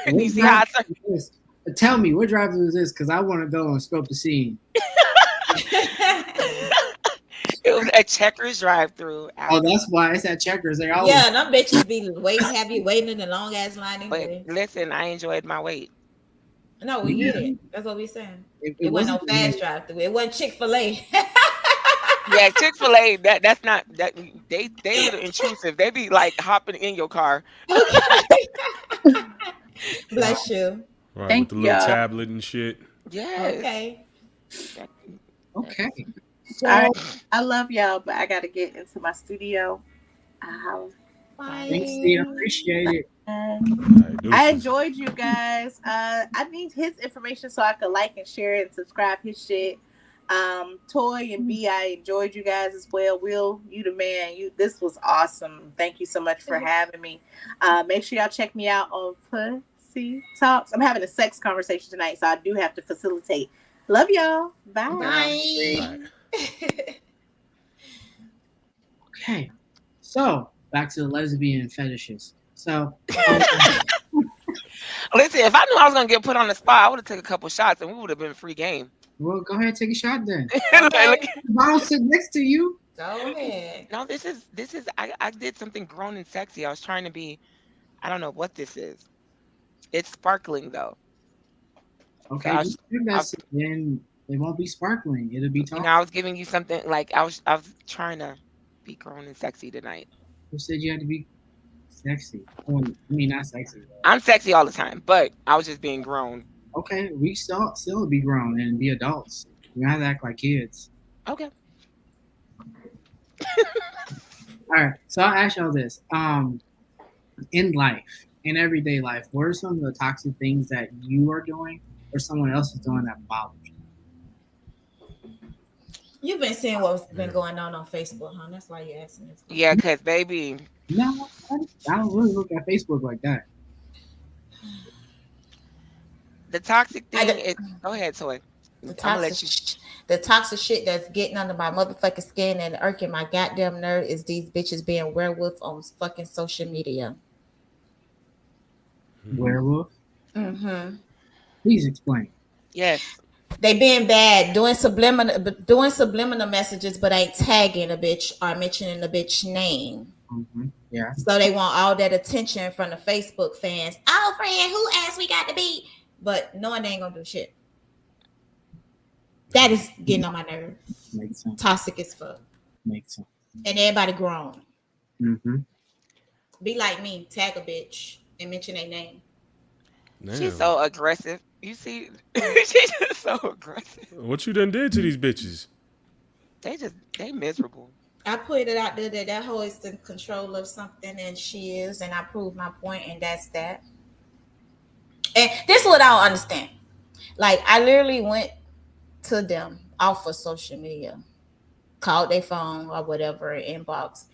you see how I drive-thru is this? Tell me what drive-through is this? Because I want to go and scope the scene. It was a checkers drive-through. Oh, that's why it's at Checkers. They always yeah, and them bitches be waiting, have you waiting in the long ass line But listen, I enjoyed my wait. No, we get it. That's what we saying. it, It, wasn't no wasn't- fast drive through. It wasn't Chick Fil A. Yeah, Chick Fil A. That that's not that they they a little intrusive. They be like hopping in your car. Bless you. Right, Thank with the little ya. tablet and shit. Yes. Okay. Okay. So All right. I love y'all, but I gotta get into my studio. Uh, thanks, Steve. Appreciate it. I enjoyed you guys. Uh, I need his information so I could like and share and subscribe his shit. Um, Toy and B, I enjoyed you guys as well. Will, you the man. You this was awesome. Thank you so much for having me. Uh, make sure y'all check me out on Pussy Talks. I'm having a sex conversation tonight, so I do have to facilitate. Love y'all. Bye. Bye. Okay. So back to the lesbian fetishes. So um, Listen, if I knew I was gonna get put on the spot, I would have taken a couple shots and we would have been free game. well, go ahead, and take a shot then. Look, look. The bottle sit next to you. Go ahead. no, this is this is I, I did something grown and sexy. I was trying to be I don't know what this is. It's sparkling though. Okay, do that, then it won't be sparkling. It'll be talking. I was giving you something like I was I was trying to be grown and sexy tonight. Who said you had to be sexy? Well, I mean, not sexy. I'm sexy all the time, but I was just being grown. Okay, we still still be grown and be adults. You to act like kids. Okay. All right, so I'll ask y'all this: um, in life, in everyday life, what are some of the toxic things that you are doing or someone else is doing that bothers you? You've been seeing what's been going on on Facebook, huh? That's why you're asking this. question. Yeah, cause baby, No, I I don't really look at Facebook like that. the toxic thing don't- is go ahead, Toy. The toxic, the toxic shit that's getting under my motherfucking skin and irking my goddamn nerve is these bitches being werewolf on fucking social media. Werewolf, Mm-hmm. Please explain. Yes. They being bad, doing subliminal, but doing subliminal messages, but ain't tagging a bitch or mentioning the bitch name. hmm Yeah, So they want all that attention from the Facebook fans. Oh, friend, who asked we got to be? But knowing they ain't gonna do shit. That is getting on my nerve. makes sense. Toxic as fuck. Makes sense. And everybody grown. Mm-hmm. Be like me, tag a bitch and mention their name. She's so aggressive. You see, she's just so aggressive. What you done did to these bitches? They just they miserable. I put it out there that that hoe is in control of something, and she is, and I proved my point, and that's that. And this is what I don't understand. Like, I literally went to them off of social media called their phone or whatever inbox.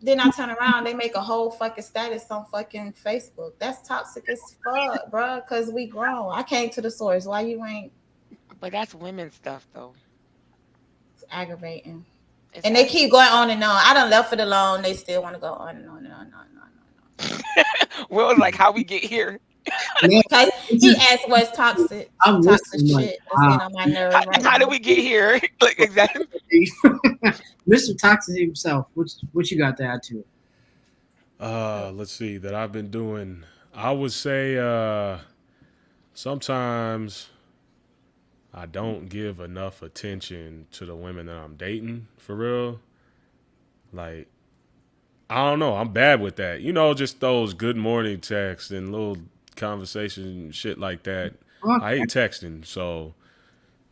Then I turn around, they make a whole fucking status on fucking Facebook. That's toxic as fuck, bro. Cause we grown. I came to the source. Why you ain't But that's women's stuff, though. it's aggravating? It's And they keep going on and on. I don't left it alone. They still want to go on and on and on and on and on. And on. Like, how we get here? Cause he asked what's toxic, I'm toxic shit. like, That's getting on my nerves How, right how now. did we get here? like exactly. Mr. Toxic himself. What what you got to add to it? Uh, let's see that I've been doing. I would say uh, sometimes I don't give enough attention to the women that I'm dating for real. Like, I don't know. I'm bad with that. You know, just those good morning texts and little conversation shit like that. I hate texting, so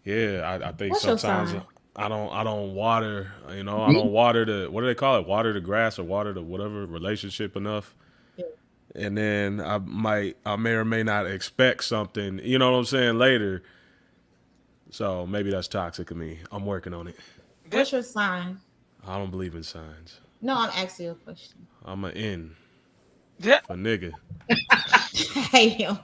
yeah, I, I think What's sometimes? I don't I don't water, you know, I don't water the what do they call it? Water the grass or water the whatever relationship enough. Yeah. And then I might I may or may not expect something, you know what I'm saying, later. So maybe that's toxic of me. I'm working on it. What's your sign? I don't believe in signs. No, I'm asking you a question. I'm an N Yeah. for nigga. Hey him.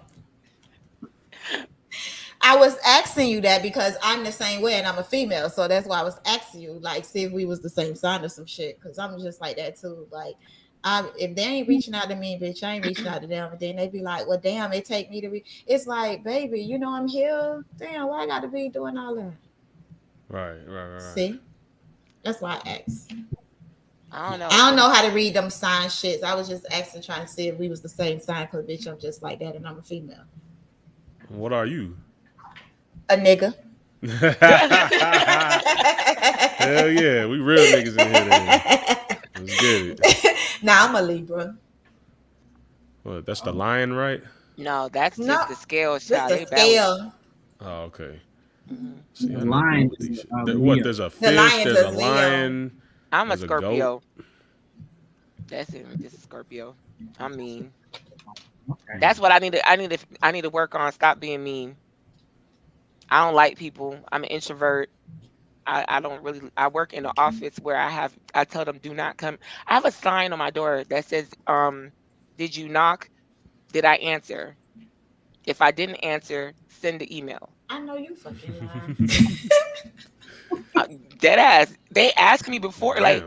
I was asking you that because I'm the same way and I'm a female, so that's why I was asking you, like, see if we was the same sign or some shit. Because I'm just like that too. Like, um, if they ain't reaching out to me, bitch, I ain't reaching out to them. And then they be like, well, damn, it take me to re. It's like, baby, you know I'm here. Damn, why I got to be doing all that? Right, right, right. right. See, that's why I asked. I don't know. I don't know how to read them sign shits. I was just asking, trying to see if we was the same sign. Cause bitch, I'm just like that, and I'm a female. What are you? A nigga. Hell yeah, we real niggas in here. Then. Let's get it. now I'm a Libra. What, that's the lion, right? No, that's just No, the scale Just the scale. Oh, okay. Mhm. See, The lion know what is, these shit- uh, there- what? There's a fish. lion's There's a a Leo. lion. I'm a There's a. Scorpio. That's it. Just a Scorpio. I'm mean. Okay. That's what I need to. I need to. I need to work on. Stop being mean. I don't like people. I'm an introvert. I, I don't really. I work in the office where I have. I tell them do not come. I have a sign on my door that says, "Um, did you knock? Did I answer? If I didn't answer, send the email." I know you fucking lying. Uh, dead ass. They ask me before, like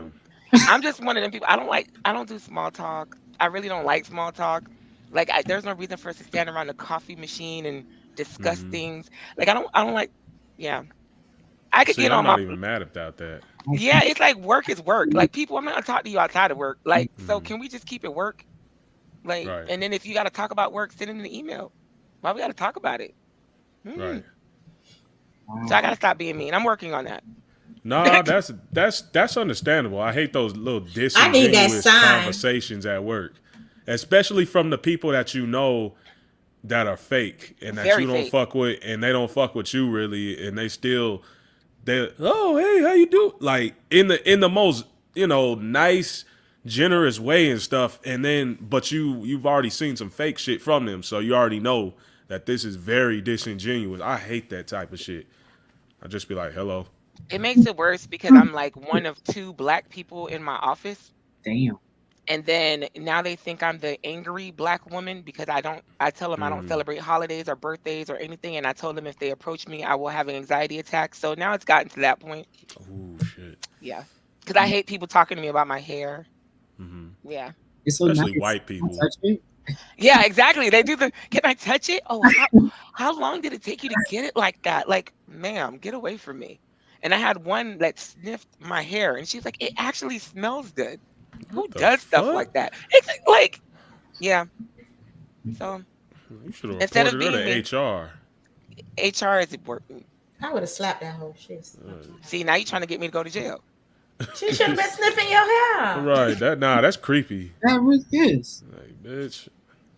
I'm just one of them people. I don't like. I don't do small talk. I really don't like small talk. Like I, there's no reason for us to stand around the coffee machine and discuss Mhm. things. Like I don't. I don't like. Yeah. I could See, get I'm on not my. even mad about that. Yeah, it's like work is work. Like people, I'm not gonna talk to you outside of work. Like, so Mhm. can we just keep it work? Like, Right. and then if you got to talk about work, send in the email. Why we got to talk about it? Hmm. Right. So I gotta stop being mean. I'm working on that. No, that's that's that's understandable. I hate those little I that disingenuous conversations at work, especially from the people that you know that are fake and that Very you don't fake. fuck with, and they don't fuck with you really, and they still they oh hey how you do like in the in the most you know nice generous way and stuff, and then but you you've already seen some fake shit from them, so you already know that this is very disingenuous. I hate that type of shit. I just be like hello. It makes it worse because I'm like one of two black people in my office. Damn. and then now they think I'm the angry black woman because I don't. I tell them I don't Mm. celebrate holidays or birthdays or anything, and I told them if they approach me, I will have an anxiety attack. So now it's gotten to that point. Oh shit. Yeah, because I hate people talking to me about my hair. hmm Yeah, It's so Especially nice. white Can I people. Touch it? yeah, exactly. They do the. Can I touch it? Oh, how, how long did it take you to get it like that? Like, ma'am, get away from me. And I had one that sniffed my hair, and she's like, "It actually smells good." Who What the does stuff like that? It's like, yeah. So You should have Instead of reported her being to HR. HR is working. I would have slapped that whole shit. Uh, See, now you're trying to get me to go to jail. She should have been sniffing your hair. right. That nah, that's creepy. That was this. Like, bitch.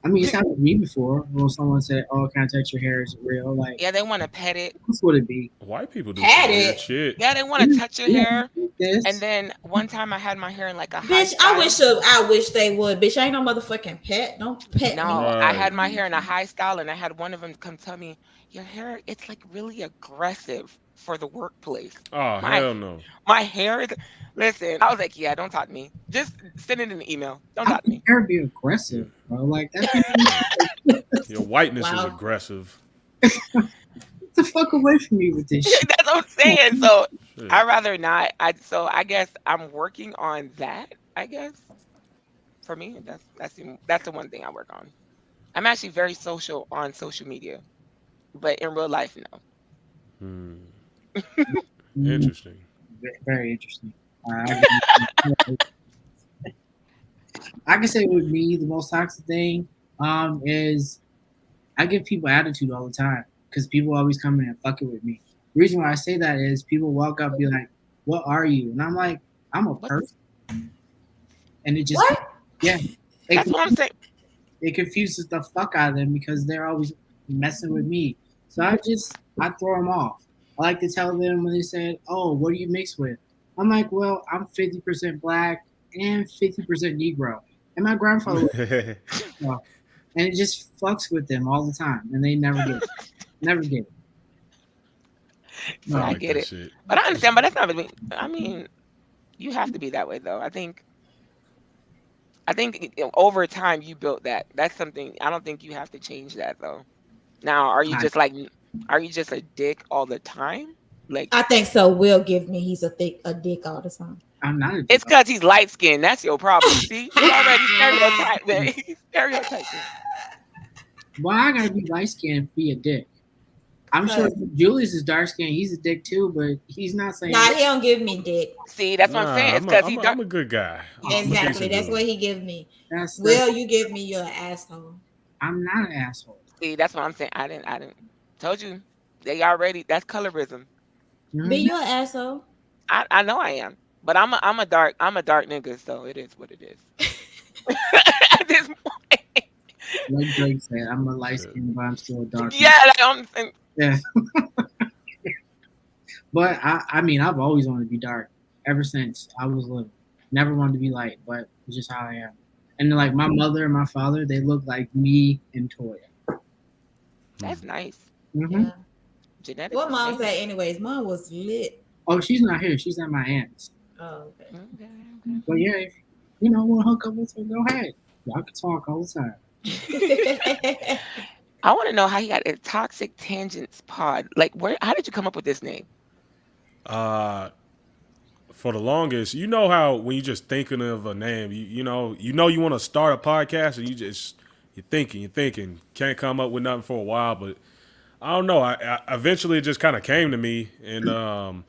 I mean, it's happened to me before when someone said, "Oh, can I touch your hair? Is it real?" Like, Yeah, they want to pet it. that's what it be. White people do Had some weird it. shit. Yeah, they want to touch your hair. This. And then one time I had my hair in like a high Bitch, I style. wish uh, I wish they would. Bitch, I ain't no motherfucking pet. Don't pet No, me. I Right. had my hair in a high style, and I had one of them come tell me, "Your hair, it's like really aggressive." For the workplace. Oh My- hell no. My hair is. Listen, I was like, yeah, don't talk to me. Just send it in an email. Don't How talk to me. hair be aggressive, bro? Like that. Your whiteness is aggressive. Get the fuck away from me with this shit. That's what I'm saying. So Yeah. I rather not. I so I guess I'm working on that. I guess for me, that's that's the, that's the one thing I work on. I'm actually very social on social media, but in real life, no. Hmm. Interesting. Very interesting. Uh, I, can, say with me, the most toxic thing um, is I give people attitude all the time because people always come in and fuck it with me. The reason why I say that is people walk up and be like, "What are you?" And I'm like, "I'm a person," and it just What? yeah, it, That's what I'm saying. it confuses the fuck out of them because they're always messing with me. So I just I throw them off. I like to tell them when they said, "Oh, what do you mix with?" I'm like, "Well, I'm 50% black and 50% Negro." And my grandfather, was- and it just fucks with them all the time, and they never get it. Never get it. So I like get it. shit. But I understand. But that's not. really- I mean, you have to be that way, though. I think. I think over time you built that. That's something. I don't think you have to change that, though. Now, are you just like, are you just a dick all the time? Like, I think so. Will give me he's a thick a dick all the time. I'm not a it's because he's light skinned. That's your problem. See, you already stereotyped. man. Stereotyping. Why I gotta be light skinned be a dick? I'm sure if Julius is dark skinned, he's a dick too, but he's not saying Nah, he don't give me dick. See, that's what I'm saying. It's I'm a- because I'm he a- dark. I'm a good guy. Exactly. decent That's what he give me. that's, that's Will you give me your asshole? I'm not an asshole. See, that's what I'm saying. I didn't. I didn't. Told you. They already. That's colorism. Mhm. Be your asshole. I, I know I am, but I'm a I'm a dark I'm a dark nigga, so it is what it is. At this point, Like Drake said, I'm a light skin, but I'm still a dark. yeah, like, I'm, and Yeah. but I, I mean, I've always wanted to be dark ever since I was little. Never wanted to be light, but it's just how I am. And like my mother and my father, they look like me and Toya. that's nice. Hmm Yeah. Genetics. What is mom said, anyways? Mom was lit. Oh, she's not here. She's at my aunt's. Oh, okay. Okay, okay. But yeah, if you know, want to hook up with her, go ahead. Y'all can talk all the time. I want to know how you got a toxic tangents pod. Like, where? How did you come up with this name? Uh, for the longest, you know how when you're just thinking of a name, you you know you know you want to start a podcast and you just you're thinking, you're thinking, can't come up with nothing for a while, but I don't know. I, I eventually it just kind of came to me, and um,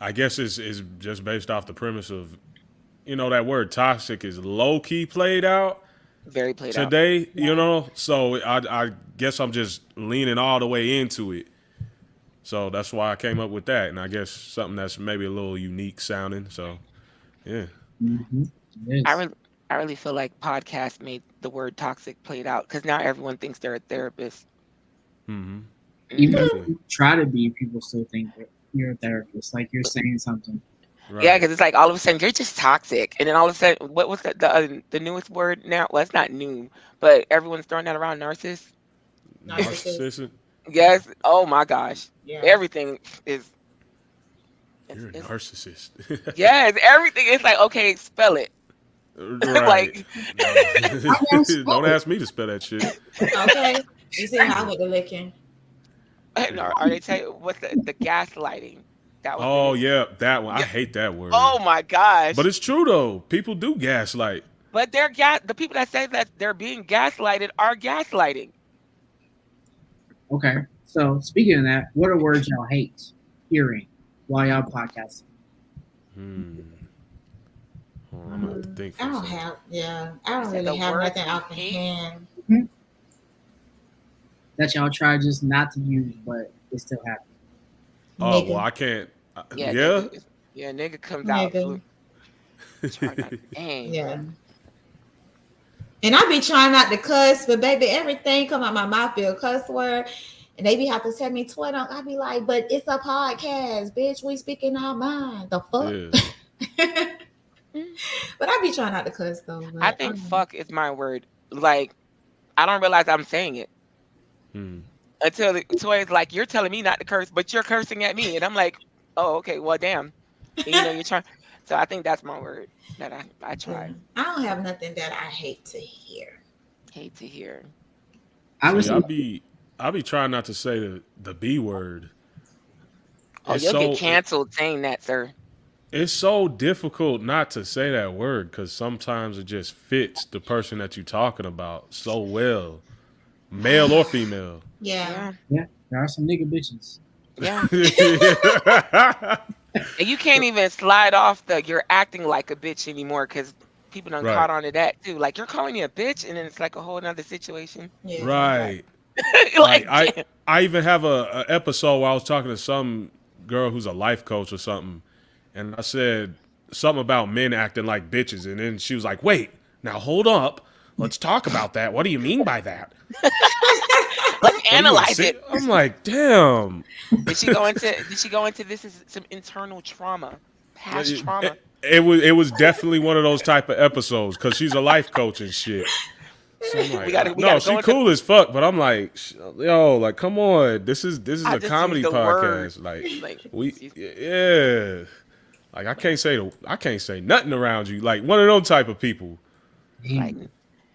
I guess it's is just based off the premise of you know that word toxic is low key played out Very played out. today, you know. So I, I guess I'm just leaning all the way into it. So that's why I came up with that, and I guess something that's maybe a little unique sounding. So, yeah, Mm-hmm. I really, I really feel like podcast made the word toxic played out because now everyone thinks they're a therapist. hmm Even if you try to be, people still think you're a therapist, like you're saying something. right. Yeah, because it's like all of a sudden you're just toxic, and then all of a sudden, what was the the, uh, the newest word now? Well, it's not new, but everyone's throwing that around. Narcissist. Narcissist. Yes. Oh my gosh. Yeah. Everything is. it's- You're a it's- narcissist. yes, everything. It's like okay, spell it. right. Like- Don't ask me to spell that shit. Okay. You see how I went to licking. And Are, are they tell you what's the, the gaslighting? That was the Oh new- yeah, that one. I hate that word. Oh my gosh. But it's true though. People do gaslight. But they're gas. The people that say that they're being gaslighted are gaslighting. Okay. So speaking of that, what are words y'all hate hearing while y'all podcasting? Hmm. I'm gonna have to think. I for a don't second. have, yeah, I don't really have words nothing you off the hate? hand. That y'all try just not to use, but it still happens. Oh Nigga. well, I can't. uh, Yeah. Yeah. Nigga, is- yeah. Nigga comes out. Nigga. flu- try not- Dang. Yeah. And I be trying not to cuss, but baby, everything come out my mouth be a cuss word. And they be have to tell me Twitter. I be like, but it's a podcast, bitch. We speaking our mind. The fuck. yeah. but I be trying not to cuss though. But, I think um, fuck is my word. Like, I don't realize I'm saying it Hmm. until the Toya's like, "You're telling me not to curse, but you're cursing at me," and I'm like, "Oh, okay, well, damn." And, you know, you're trying. So I think that's my word that I I tried. I don't have nothing that I hate to hear. Hate to hear. I was I'll be I'll be trying not to say the the B word. Oh, It's you'll so- get canceled saying that, sir. It's so difficult not to say that word because sometimes it just fits the person that you're talking about so well, male or female. Yeah. Yeah, there are some nigga bitches. yeah. And you can't even slide off the "you're acting like a bitch" anymore because people done Right. caught on to that too. Like you're calling me a bitch, and then it's like a whole nother situation. Yeah. right. like, Like, I. I even have a, a episode where I was talking to some girl who's a life coach or something, and I said something about men acting like bitches, and then she was like, "Wait, now hold up, let's talk about that. What do you mean by that?" let's What analyze it. I'm like, damn. Did she go into? Did she go into this is some internal trauma, past It- trauma? It, it was it was definitely one of those type of episodes because she's a life coach and shit. So like, We gotta- we no, she cool as fuck, but I'm like, yo, like, come on, this is this is I a comedy podcast. Like, Like, we, yeah, like I can't say the, I can't say nothing around you. Like one of those type of people. like,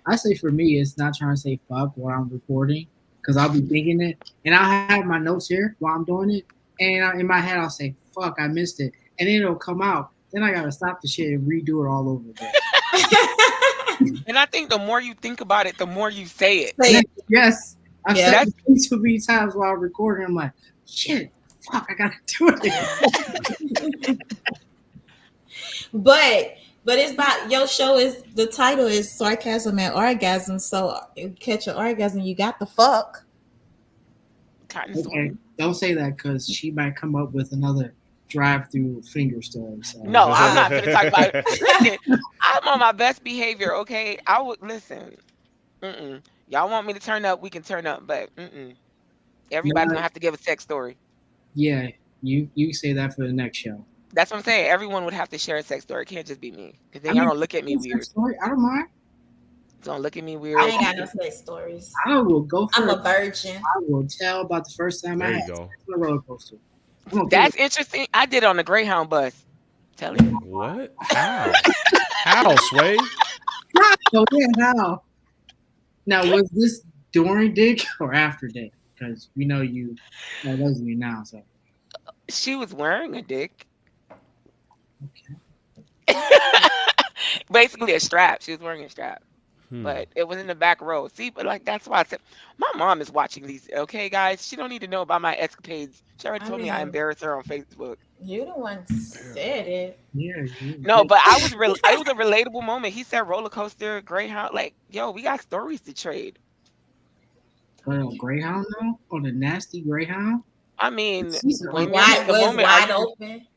I say for me, it's not trying to say fuck while I'm recording because I'll be thinking it, and I'll have my notes here while I'm doing it, and in my head I'll say fuck, I missed it, and then it'll come out. Then I gotta stop the shit and redo it all over again. and I think the more you think about it, the more you say it. Say it. yes, I've Yeah. said it too many times while I'm recording. I'm like, shit, fuck, I gotta do it. But but it's about your show is the title is sarcasm and orgasm. So you catch an orgasm, you got the fuck. Okay, don't say that because she might come up with another drive-through finger story. So. No, I'm not gonna talk about it. Listen, I'm on my best behavior. Okay, I would listen. Mm-mm. Y'all want me to turn up? We can turn up, but mm-mm. everybody's No. gonna have to give a sex story. Yeah, you you say that for the next show. That's what I'm saying. Everyone would have to share a sex story. It can't just be me, because then I y'all mean, gonna look at me weird. Story, I don't mind. Don't look at me weird. I ain't got no sex stories. I will go for I'm it. a virgin. I will tell about the first time I There you had go. sex on a roller coaster. That's interesting. I did it on the Greyhound bus. Tell you. What? How? How, Sway? Oh yeah, how? Now was this during dick or after dick? Because we know you that doesn't mean now. So She was wearing a dick. Okay. Basically a strap. She was wearing a strap. Hmm. but it was in the back row. See, but like that's why I said my mom is watching these. Okay, guys, she don't need to know about my escapades. She already I told me I embarrassed her on Facebook. You the one said it. Yeah. No, but I was real. It was a relatable moment. He said roller coaster, Greyhound. Like, yo, we got stories to trade. But on Greyhound though, on the nasty Greyhound. I mean, when Wide the moment, wide you- open.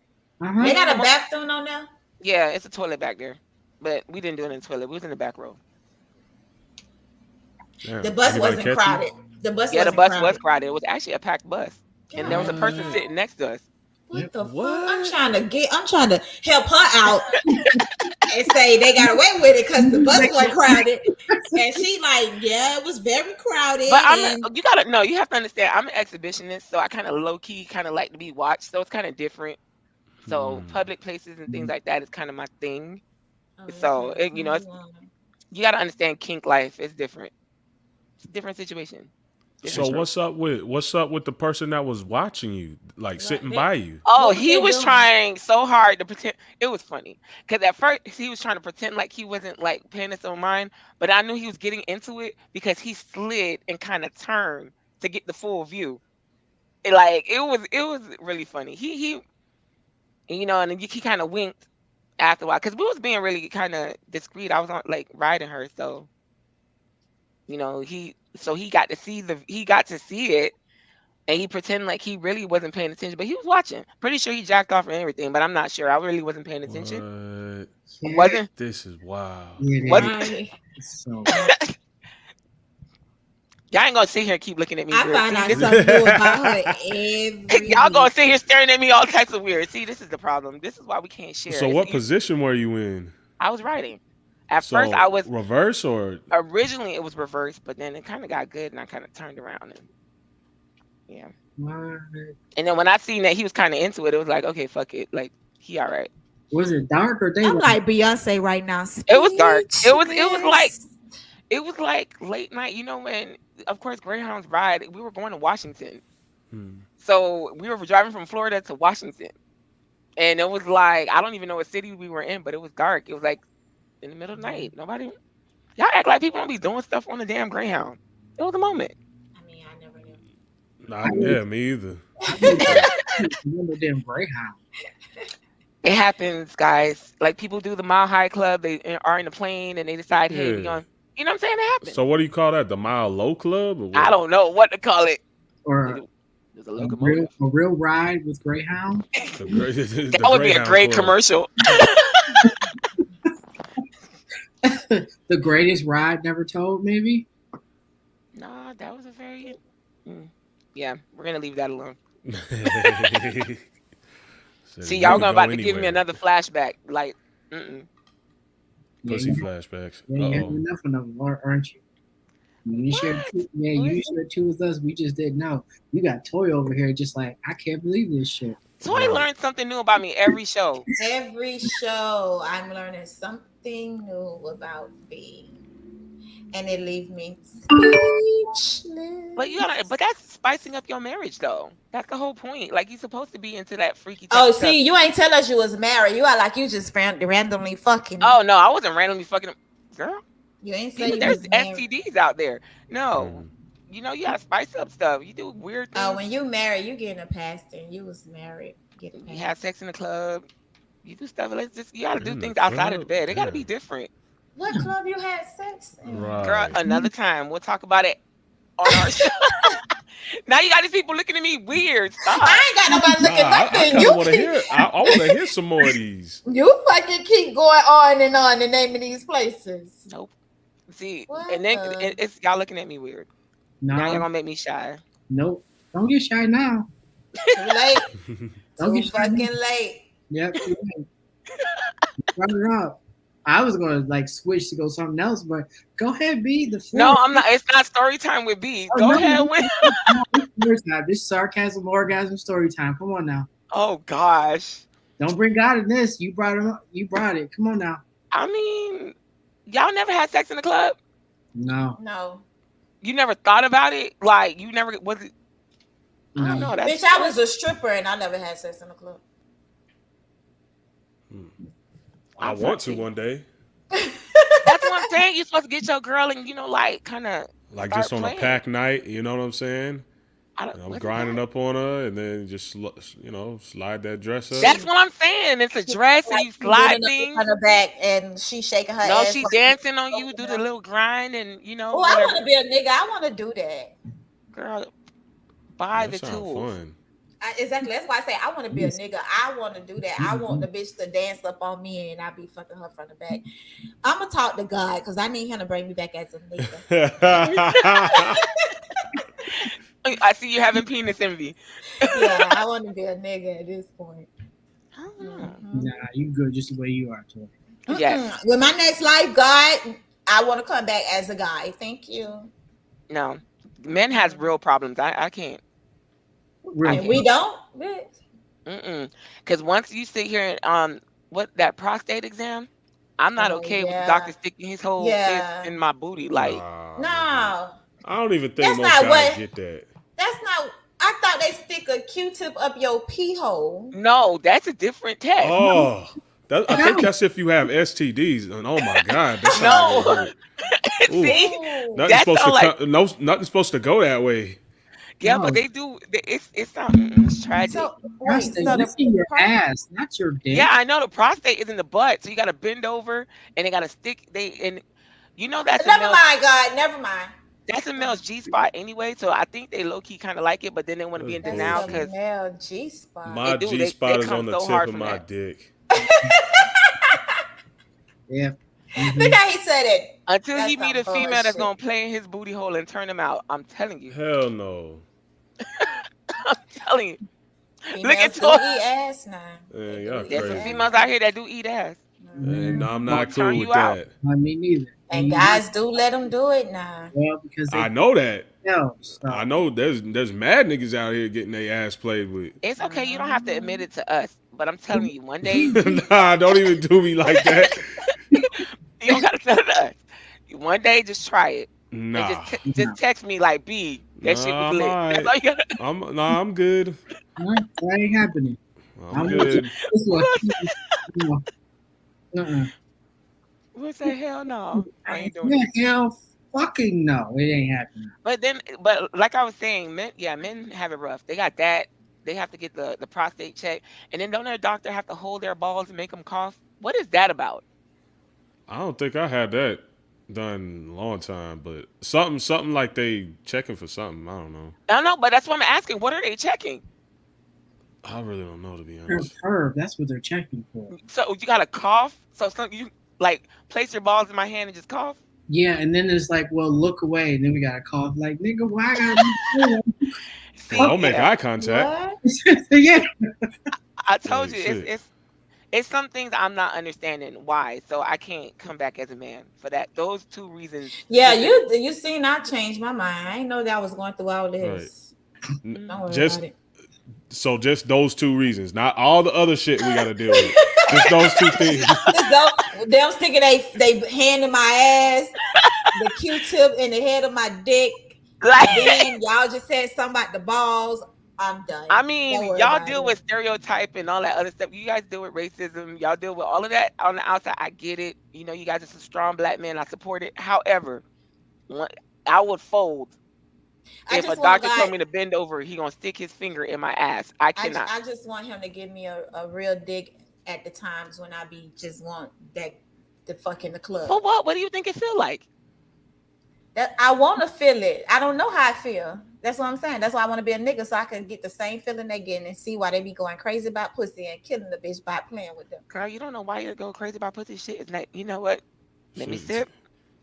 Uh-huh. They got a bathroom on there. yeah, it's a toilet back there, but we didn't do it in the toilet. We was in the back row. Damn. The bus Anybody wasn't catch you? crowded. The bus Yeah, the wasn't bus crowded. was crowded. It was actually a packed bus, and there was a person sitting next to us. What the fuck? I'm trying to get. I'm trying to help her out and say they got away with it because the bus wasn't crowded, and she like, yeah, it was very crowded. But I'm and a, you gotta no, you have to understand. I'm an exhibitionist, so I kind of low key kind of like to be watched. So it's kind of different. So Hmm. public places and things like that is kind of my thing. Oh, so, okay. it- you know, it's- You gotta understand kink life is different. It's a different situation. So Different what's up with what's up with the person that was watching you, like sitting they- by you? Oh, he was trying so hard to pretend. It was funny because at first he was trying to pretend like he wasn't like paying us no mind, but I knew he was getting into it because he slid and kind of turned to get the full view. It, like it was, it was really funny. He he, and, you know, and then he kind of winked after a while because we was being really kind of discreet. I was on like riding her, so you know he so he got to see the he got to see it and he pretended like he really wasn't paying attention, but he was watching. Pretty sure he jacked off and everything, but I'm not sure. I really wasn't paying attention. What? Wasn't This is wild. yeah, What? Right. So y'all ain't gonna sit here and keep looking at me I weird. find out this something new about her every. y'all gonna sit here staring at me all types of weird. See, this is the problem. This is why we can't share. So It's what easy- position were you in? I was writing. At So first, I was reverse or originally it was reverse, but then it kind of got good, and I kind of turned around and Yeah. What? And then when I seen that he was kind of into it, it was like, okay, fuck it, like he all right. Was it dark or daylight? I'm like Beyonce right now. It was dark. It was- it was like- It was like late night, you know, when of course Greyhounds ride. We were going to Washington, Hmm. so we were driving from Florida to Washington, and it was like I don't even know what city we were in, but it was dark. It was like in the middle of the night. Nobody, y'all act like people don't be doing stuff on the damn Greyhound. It was a moment. I mean, I never knew. Nah, yeah, me either. Remember them Greyhound. It happens, guys. Like people do the Mile High Club. They are in the plane and they decide, hey, we Yeah. Going. You know what I'm saying? It happens. So what do you call that? The Mile Low Club? Or? I don't know what to call it. Or There's a a real, a real ride with Greyhound. The great, That would be a great commercial. the greatest ride never told, maybe. Nah, that was a very. Mm. Yeah, we're gonna leave that alone. commercial. See, y'all gonna about to give me another flashback. Like, mm-mm. Yeah, pussy you, flashbacks. yeah, you had Uh-oh. enough of them, aren't you? You shared What? two, yeah, you What? shared two with us. We just didn't know. You got Toy over here, just like I can't believe this shit. Toy learned something new about me every show. Every show, I'm learning something new about me, and it leave me speechless. But you gotta, but that's spicing up your marriage, though. That's the whole point. Like, you're supposed to be into that freaky. Oh, of stuff. see, you ain't tell us you was married. You are like you just ran- randomly fucking. Oh no, I wasn't randomly fucking. Girl, you ain't say even you there's was married. STDs out there. No, Mm. you know you gotta spice up stuff. You do weird things. Oh, when you married, you getting a pastor, and you was married. Get you pastor. have sex in the club. You do stuff. Let's just you gotta do In things outside of the bed. It gotta be different. What club you had sex in? Right. Girl, another hmm. time we'll talk about it on our show. now you got these people looking at me weird. Stop. I ain't got nobody Nah, looking I, like I that. You want to keep, hear. I, I want to hear some more of these. you fucking keep going on and on and naming these places. Nope. See, What and then the- it- it's y'all looking at me weird. Now y'all gonna make me shy. nope. Don't get shy now. Too late. Don't Too get shy. fucking now. late. Yep. Run it up. I was gonna like switch to go something else, but go ahead, B. The floor. No, I'm not. It's not story time with B. Oh, Go no, ahead no. with. Story time. This sarcasm, orgasm, story time. Come on now. Oh gosh. Don't bring God in this. You brought him. up. You brought it. Come on now. I mean, y'all never had sex in the club. No, No. You never thought about it. Like you never was it. I don't know. That's, Bitch, I was a stripper and I never had sex in the club. I I'm want to sorry. one day, That's what I'm saying. You're supposed to get your girl and you know, like, kind of. like just on playing. a pack night. You know what I'm saying? I don't, I'm grinding called? up on her, and then just you know slide that dress up. That's what I'm saying. It's a dress and you she slide things. on her back and she shaking her No, ass. she like- dancing on you. Do the little grind and you know, Oh, I want to be a nigga. I want to do that. Girl, buy that the sound tools. fun. I, exactly. That's why I say I want to be a nigga. I want to do that. I want the bitch to dance up on me and I be fucking her from the back. I'm gonna talk to God because I need him to bring me back as a nigga. I see you having penis envy. yeah, I want to be a nigga at this point. Mm. Mhm. Nah, you good just the way you are, Toy. Yes. Mm-mm. With my next life, God, I want to come back as a guy. Thank you. No, men has real problems. I, I can't. Real And we don't. bitch. Mm-mm. Because once you sit here and um, what that prostate exam, I'm not Oh, okay with yeah. the doctor sticking his whole Yeah. fist in my booty. Like, Nah, No, I don't even think That's most not guys what- get that. that's not. I thought they stick a Q-tip up your pee hole. no, that's a different test. Oh, that, I think that's if you have STDs. And oh my god, that's No. not See, Ooh. Nothing's That supposed to like- come, no, nothing's supposed to go that way. Yeah, No. but they do. They, it's it's not. mm, It's tragic. So wait, Prostate, so that's the in your pro- ass, not your dick. yeah, I know the prostate is in the butt, so you got to bend over and they got to stick. They and you know that's a Never male, mind, God. Never mind. that's a male's G spot anyway. So I think they low key kind of like it, but then they want to be in denial because male G spot. My do, G spot is on the so tip of my that. dick. Yeah. Mhm. Look how he said it. until he meet a some female that's gonna play in his booty hole and turn him out. I'm telling you. Hell no. I'm telling you. Females at do Toy. eat ass now. Yeah, y'all There's some crazy. ass. females out here that do eat ass. No, I'm not turn cool you with out. that. I mean, neither. And guys do let them do it now. well, because I know that. know. So. I know there's there's mad niggas out here getting their ass played with. It's okay. You don't have to admit it to us, but I'm telling you, one day nah, don't even do me like that. you don't gotta tell us. One day, just try it. And Nah, just, te- just text me like B. That shit was lit. I'm That's all you gotta. I'm nah, I'm good. Huh? That ain't happening. I'm good. This one. no. Uh-uh. What's that? Hell no. I ain't doing it. Yeah, hell fucking no. It ain't happening. But then, but like I was saying, men, yeah, men have it rough. They got that. They have to get the the prostate check, and then don't their doctor have to hold their balls and make them cough? What is that about? I don't think I had that done a long time, but something something like they checking for something. I don't know. I don't know, but that's what I'm asking. What are they checking? I really don't know to be Herb, honest. herb, that's what they're checking for. So you gotta cough. So some you like place your balls in my hand and just cough. Yeah, and then it's like, well, look away, and then we gotta cough. Like, nigga, why I gotta See, Well, don't make eye contact. What? Yeah. I told Oh, you shit. it's, it's it's some things I'm not understanding why. So I can't come back as a man for that. Those two reasons. Yeah, you you seen I changed my mind. I didn't know that I was going through all this. N- Just so just those two reasons, not all the other shit we gotta deal with. just those two things. Just don't, them sticking they they hand in my ass, the Q-tip in the head of my dick. Like Then y'all just said something about the balls. I'm done. I mean, y'all deal it. with stereotype and all that other stuff. You guys deal with racism. Y'all deal with all of that on the outside. I get it. You know, you guys are some strong black men. I support it. However, I would fold I if a doctor God- told me to bend over. He gonna stick his finger in my ass. I I, cannot. I just want him to give me a, a real dig at the times when I be just want that the fuck in the club. For what? What do you think it feel like? That I want to feel it. I don't know how I feel. That's what I'm saying. That's why I want to be a nigga so I can get the same feeling they getting and see why they be going crazy about pussy and killing the bitch by playing with them. Girl, you don't know why you go crazy about pussy shit. It's like, you know what? Let me Shit. sip.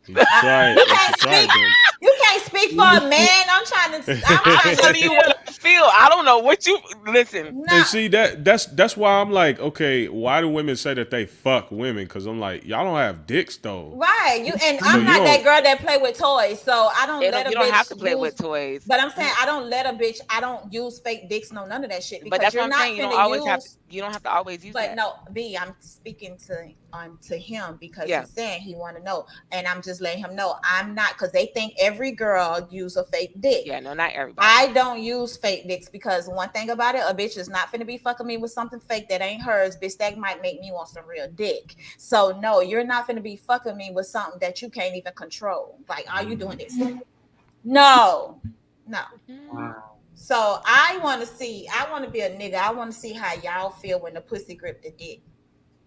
You should try it. You should try it. then. You can't speak for a man. I'm trying to. I'm I'm trying to telling you what I feel. I don't know what you listen. No, And see that that's that's why I'm like, okay, why do women say that they fuck women? Because I'm like, y'all don't have dicks though. right. You and So I'm you not that girl that play with toys, so I don't It let don't- a you don't have to play use- with toys. But I'm saying I don't let a bitch. I don't use fake dicks, no none of that shit. Because But that's you're what I'm not saying. You don't always use, have. To, you don't have to always use But that. no, B, I'm speaking to on to him because Yeah. he's saying he want to know, and I'm just letting him know I'm not because they think every girl use a fake dick. Yeah, no, not everybody. I don't use fake dicks because one thing about it, a bitch is not finna be fucking me with something fake that ain't hers. Bitch, that might make me want some real dick. So no, you're not finna be fucking me with something that you can't even control. Like, are you doing this? No, no. Wow. So I want to see. I want to be a nigga. I want to see how y'all feel when the pussy grip the dick.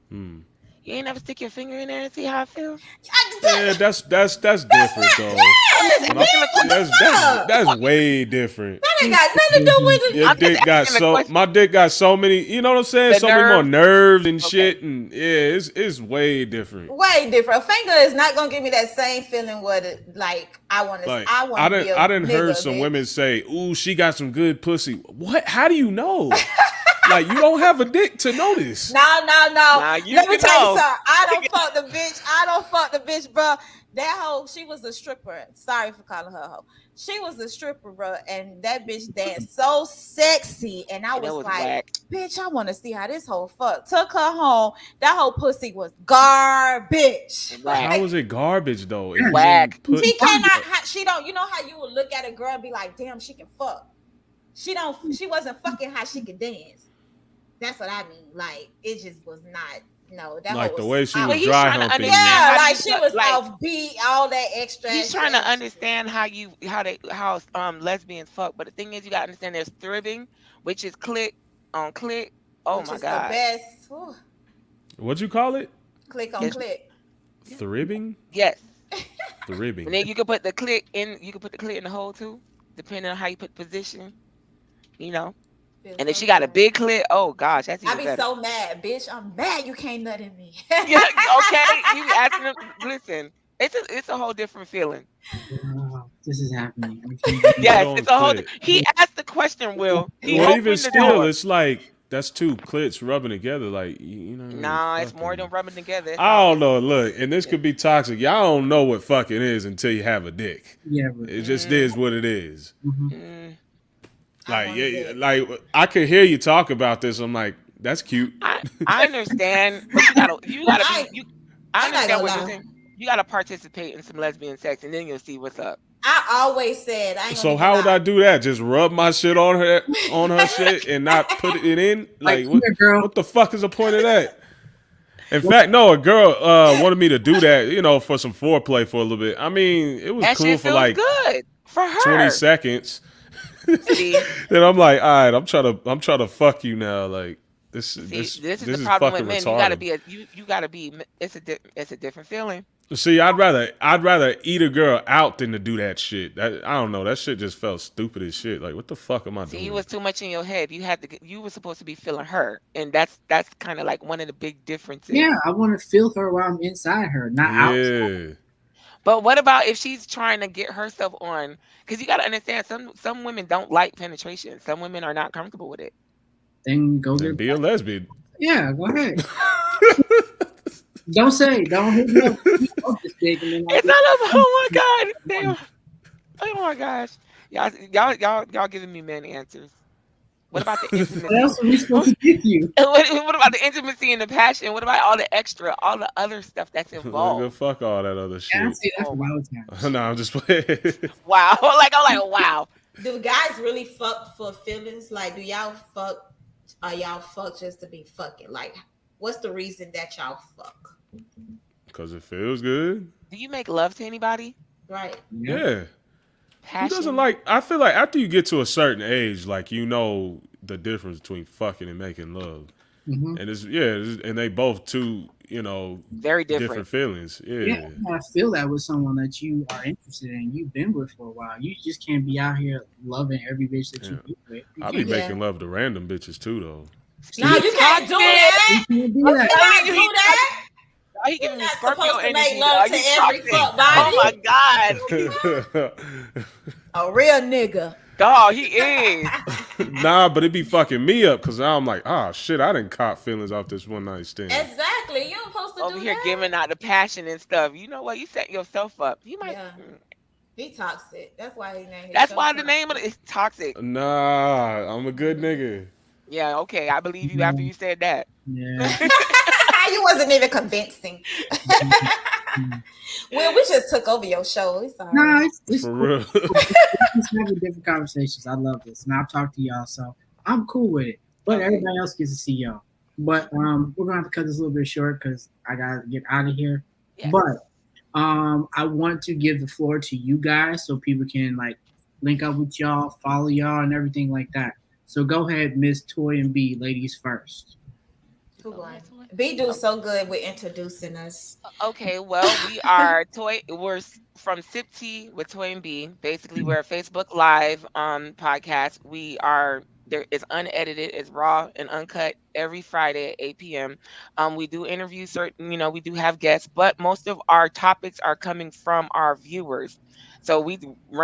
Hmm. You ain't never stick your finger in there and see how it feels. Yeah, that's that's that's different though. Yes, When I- That's, that's that's way different. That ain't got nothing to do with it. Your I'm dick got so question. my dick got so many. You know what I'm saying? The so many more nerves and Okay. shit, and yeah, it's it's way different. Way different. A finger is not gonna give me that same feeling. What it like? I want to. Like I want I to be didn't a I didn't nigga, heard some bitch. women say, "Ooh, she got some good pussy." What? How do you know? like you don't have a dick to notice. No, no, no. Let me tell know. you something. I don't fuck the bitch. I don't fuck the bitch, bro. That hoe, she was a stripper. Sorry for calling her a hoe. She was a stripper, bro, and that bitch danced so sexy, and I was, was like, whack. "Bitch, I want to see how this whole fuck." Took her home. That whole pussy was garbage. Whack. was it garbage though? If you Whack. didn't put- She cannot. She don't. You know how you would look at a girl and be like, "Damn, she can fuck." She don't. She wasn't fucking how she could dance. That's what I mean. Like it just was not. No, that like hoe the way she was he's dry trying humping. Yeah, like you she was like- off beat, all that extra. He's extra, trying to extra. understand how you how they how um lesbians fuck, but the thing is you gotta understand there's tribbing, which is click on click. Oh which my is the god. best. Whew. What'd you call it? Click on It's- click. Tribbing? Yes. Tribbing. And then you can put the click in you can put the click in the hole too, depending on how you put position. You know. Feels And if so she got a big click, oh gosh, that's I even be better. so mad, bitch. I'm mad you can't nut in me. yeah, okay. You be asking them listen, it's a it's a whole different feeling. Wow, this is happening. Yes, it's a whole click. he asked the question, Will. He well, even still, door. it's like that's two clits rubbing together. Like you, you know. Nah, it's more than rubbing together. It's I don't know. Look, and this could be toxic. Y'all don't know what fucking is until you have a dick. Yeah, but, It just is what it is. mhm. Mm, I Like, yeah, yeah, like I could hear you talk about this. I'm like, that's cute. I, I understand, you gotta you gotta I- you. I understand gonna what you're saying. You gotta participate in some lesbian sex, and then you'll see what's up. I always said. I So how would. I do that? Just rub my shit on her on her shit and not put it in? Like, Like, what, here, girl. what the fuck is the point of that? In fact, no, a girl uh, wanted me to do that, you know, for some foreplay for a little bit. I mean, it was That cool shit for like good for her. 20 seconds. See, Then I'm like, all right, I'm trying to I'm trying to fuck you now. Like this see, this this, is this the problem fucking with men. retarded. You gotta be a you. You gotta be. It's a di- it's a different feeling. See, I'd rather I'd rather eat a girl out than to do that shit. That I don't know. That shit just felt stupid as shit. Like, what the fuck am I See, doing? you was too much in your head. You had to. get- You were supposed to be feeling her, and that's that's kind of like one of the big differences. yeah, I want to feel her while I'm inside her, not out. yeah. But what about if she's trying to get herself on? Because you got to understand, some some women don't like penetration. Some women are not comfortable with it. Then go Then get. be a lesbian. Yeah, go ahead. don't say. Don't hit me up. This dick, and then I'll It's be- not about. Oh my god! Damn. Oh my gosh! Y'all, y'all, y'all, y'all giving me men answers. What about the What intimacy? else are we supposed to give you? what, what about the intimacy and the passion? What about all the extra, all the other stuff that's Nigga, involved? fuck all that other Yeah, I shit. see that Oh, from out of town. no, I'm just playing. Wow! Like I'm like wow. Do guys really fuck for feelings? Like, do y'all fuck? Are y'all fuck just to be fucking? Like, what's the reason that y'all fuck? Cause it feels good. Do you make love to anybody? Right? Yeah. Passion. Who doesn't like? I feel like after you get to a certain age, like you know the difference between fucking and making love, Mhm. and it's yeah, it's, and they both two, you know, very different, different. feelings. Yeah. Yeah, you gotta feel that with someone that you are interested in, you've been with for a while. You just can't be out here loving every bitch that you be with. You I be Yeah. making love to random bitches too, though. No, you can't do that. you can't do You can't do that. Why you giving me Scorpio supposed to energy? make love dog? to You every toxic. fuck Oh my god, A real nigga. dog, he is. nah, but it be fucking me up because I'm like, ah, shit, I didn't cop feelings off this one night stand. Exactly. You don't supposed to Over do here that. giving out the passion and stuff. You know what? You set yourself up. You might. Yeah. He toxic. That's why he named That's show why the name of it is toxic. Nah, I'm a good nigga. Yeah, okay, I believe you after you said that. Yeah. you wasn't even convincing. well, we just took over your show. It's all No, right. it's, it's For cool. real. Just having different conversations. I love this, and I've talked to y'all, so I'm cool with it. But Okay. everybody else gets to see y'all. But um, we're gonna have to cut this a little bit short because I gotta get out of here. Yes. But um, I want to give the floor to you guys so people can like link up with y'all, follow y'all, and everything like that. So go ahead, Miss Toy and B, ladies first. Who? B do so good with introducing us. Okay, well, we are toy. We're from Sip Tea with Toy and B. Basically, we're a Facebook Live um podcast. We are there is unedited, it's raw and uncut every Friday at 8 p.m. Um, we do interview certain, you know, we do have guests, but most of our topics are coming from our viewers. So we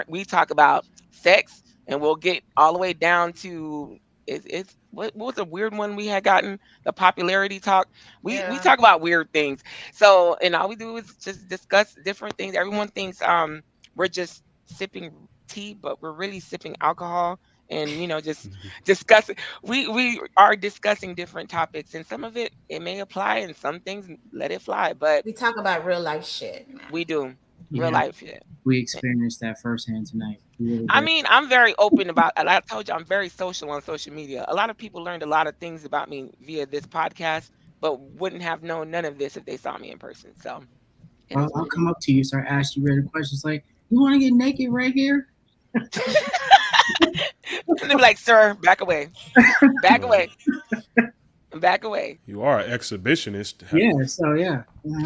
we talk about sex, and we'll get all the way down to it's, it's what, what was the weird one we had gotten the popularity talk. We we talk about weird things. So and all we do is just discuss different things. Everyone thinks um we're just sipping tea, but we're really sipping alcohol and you know just discussing we we are discussing different topics and some of it it may apply and some things let it fly but We talk about real life shit. we do Yeah, real life shit We experienced that firsthand tonight. Really i mean i'm very open about and i told you i'm very social on social media. A lot of people learned a lot of things about me via this podcast but wouldn't have known none of this if they saw me in person so I'll, I'll come up to you, start asking you random questions like, "You want to get naked right here?" and they be like sir back away. Back away back away You are an exhibitionist. Yeah. So yeah.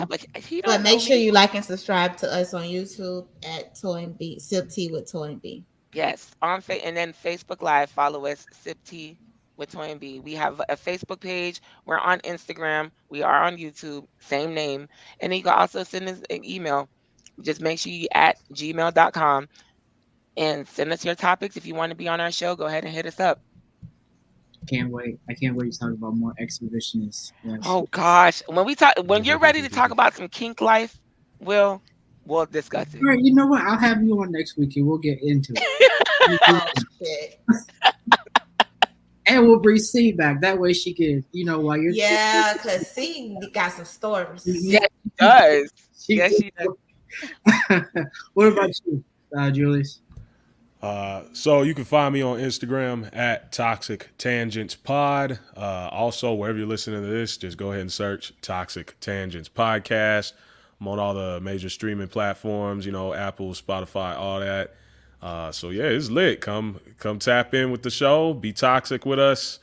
Like he But make sure me. you like and subscribe to us on YouTube at Toy and B, Sip Tea with Toy and B. Yes, on fa- and then Facebook Live. Follow us, Sip Tea with Toy and B. We have a Facebook page. We're on Instagram. We are on YouTube. Same name. And then you can also send us an email. Just make sure you at gmail.com and send us your topics. If you want to be on our show, go ahead and hit us up. Can't wait. I can't wait to talk about more exhibitionists. Yes. Oh gosh, when we talk, when you're ready to talk about some kink life, we'll we'll discuss it. All right, you know what? I'll have you on next week and we'll get into it. Oh, and we'll bring C back. That way she can, you know, while you're Yeah, cause see, got some stories. Yes, she does. She Yes, she does. what about you, uh, Julius? Uh, so you can find me on Instagram at Toxic Tangents Pod. Uh, also, wherever you're listening to this, just go ahead and search Toxic Tangents Podcast. I'm on all the major streaming platforms, you know, Apple, Spotify, all that. Uh, so yeah, it's lit. Come come tap in with the show. Be toxic with us.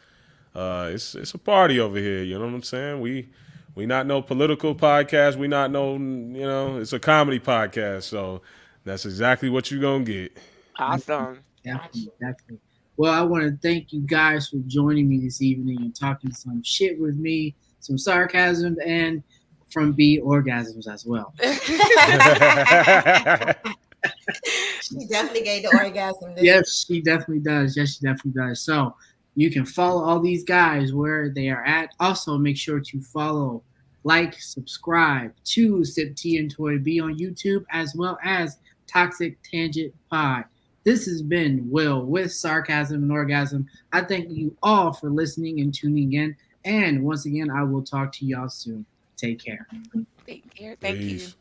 Uh, it's it's a party over here. You know what I'm saying? We we not no political podcast. We not no you know. It's a comedy podcast. So that's exactly what you're gonna get. Awesome. Definitely, definitely. Well, I want to thank you guys for joining me this evening and talking some shit with me, some sarcasm, and from B orgasms as well. She definitely gave the orgasm. This Yes, she definitely does. Yes, she definitely does. So you can follow all these guys where they are at. Also, make sure to follow, like, subscribe to Sip Tea and Toy B on YouTube as well as Toxic Tangent Pod. This has been Will with Sarcasm and Orgasm. I thank you all for listening and tuning in. And once again, I will talk to y'all soon. Take care. Take care. Thank you. Peace.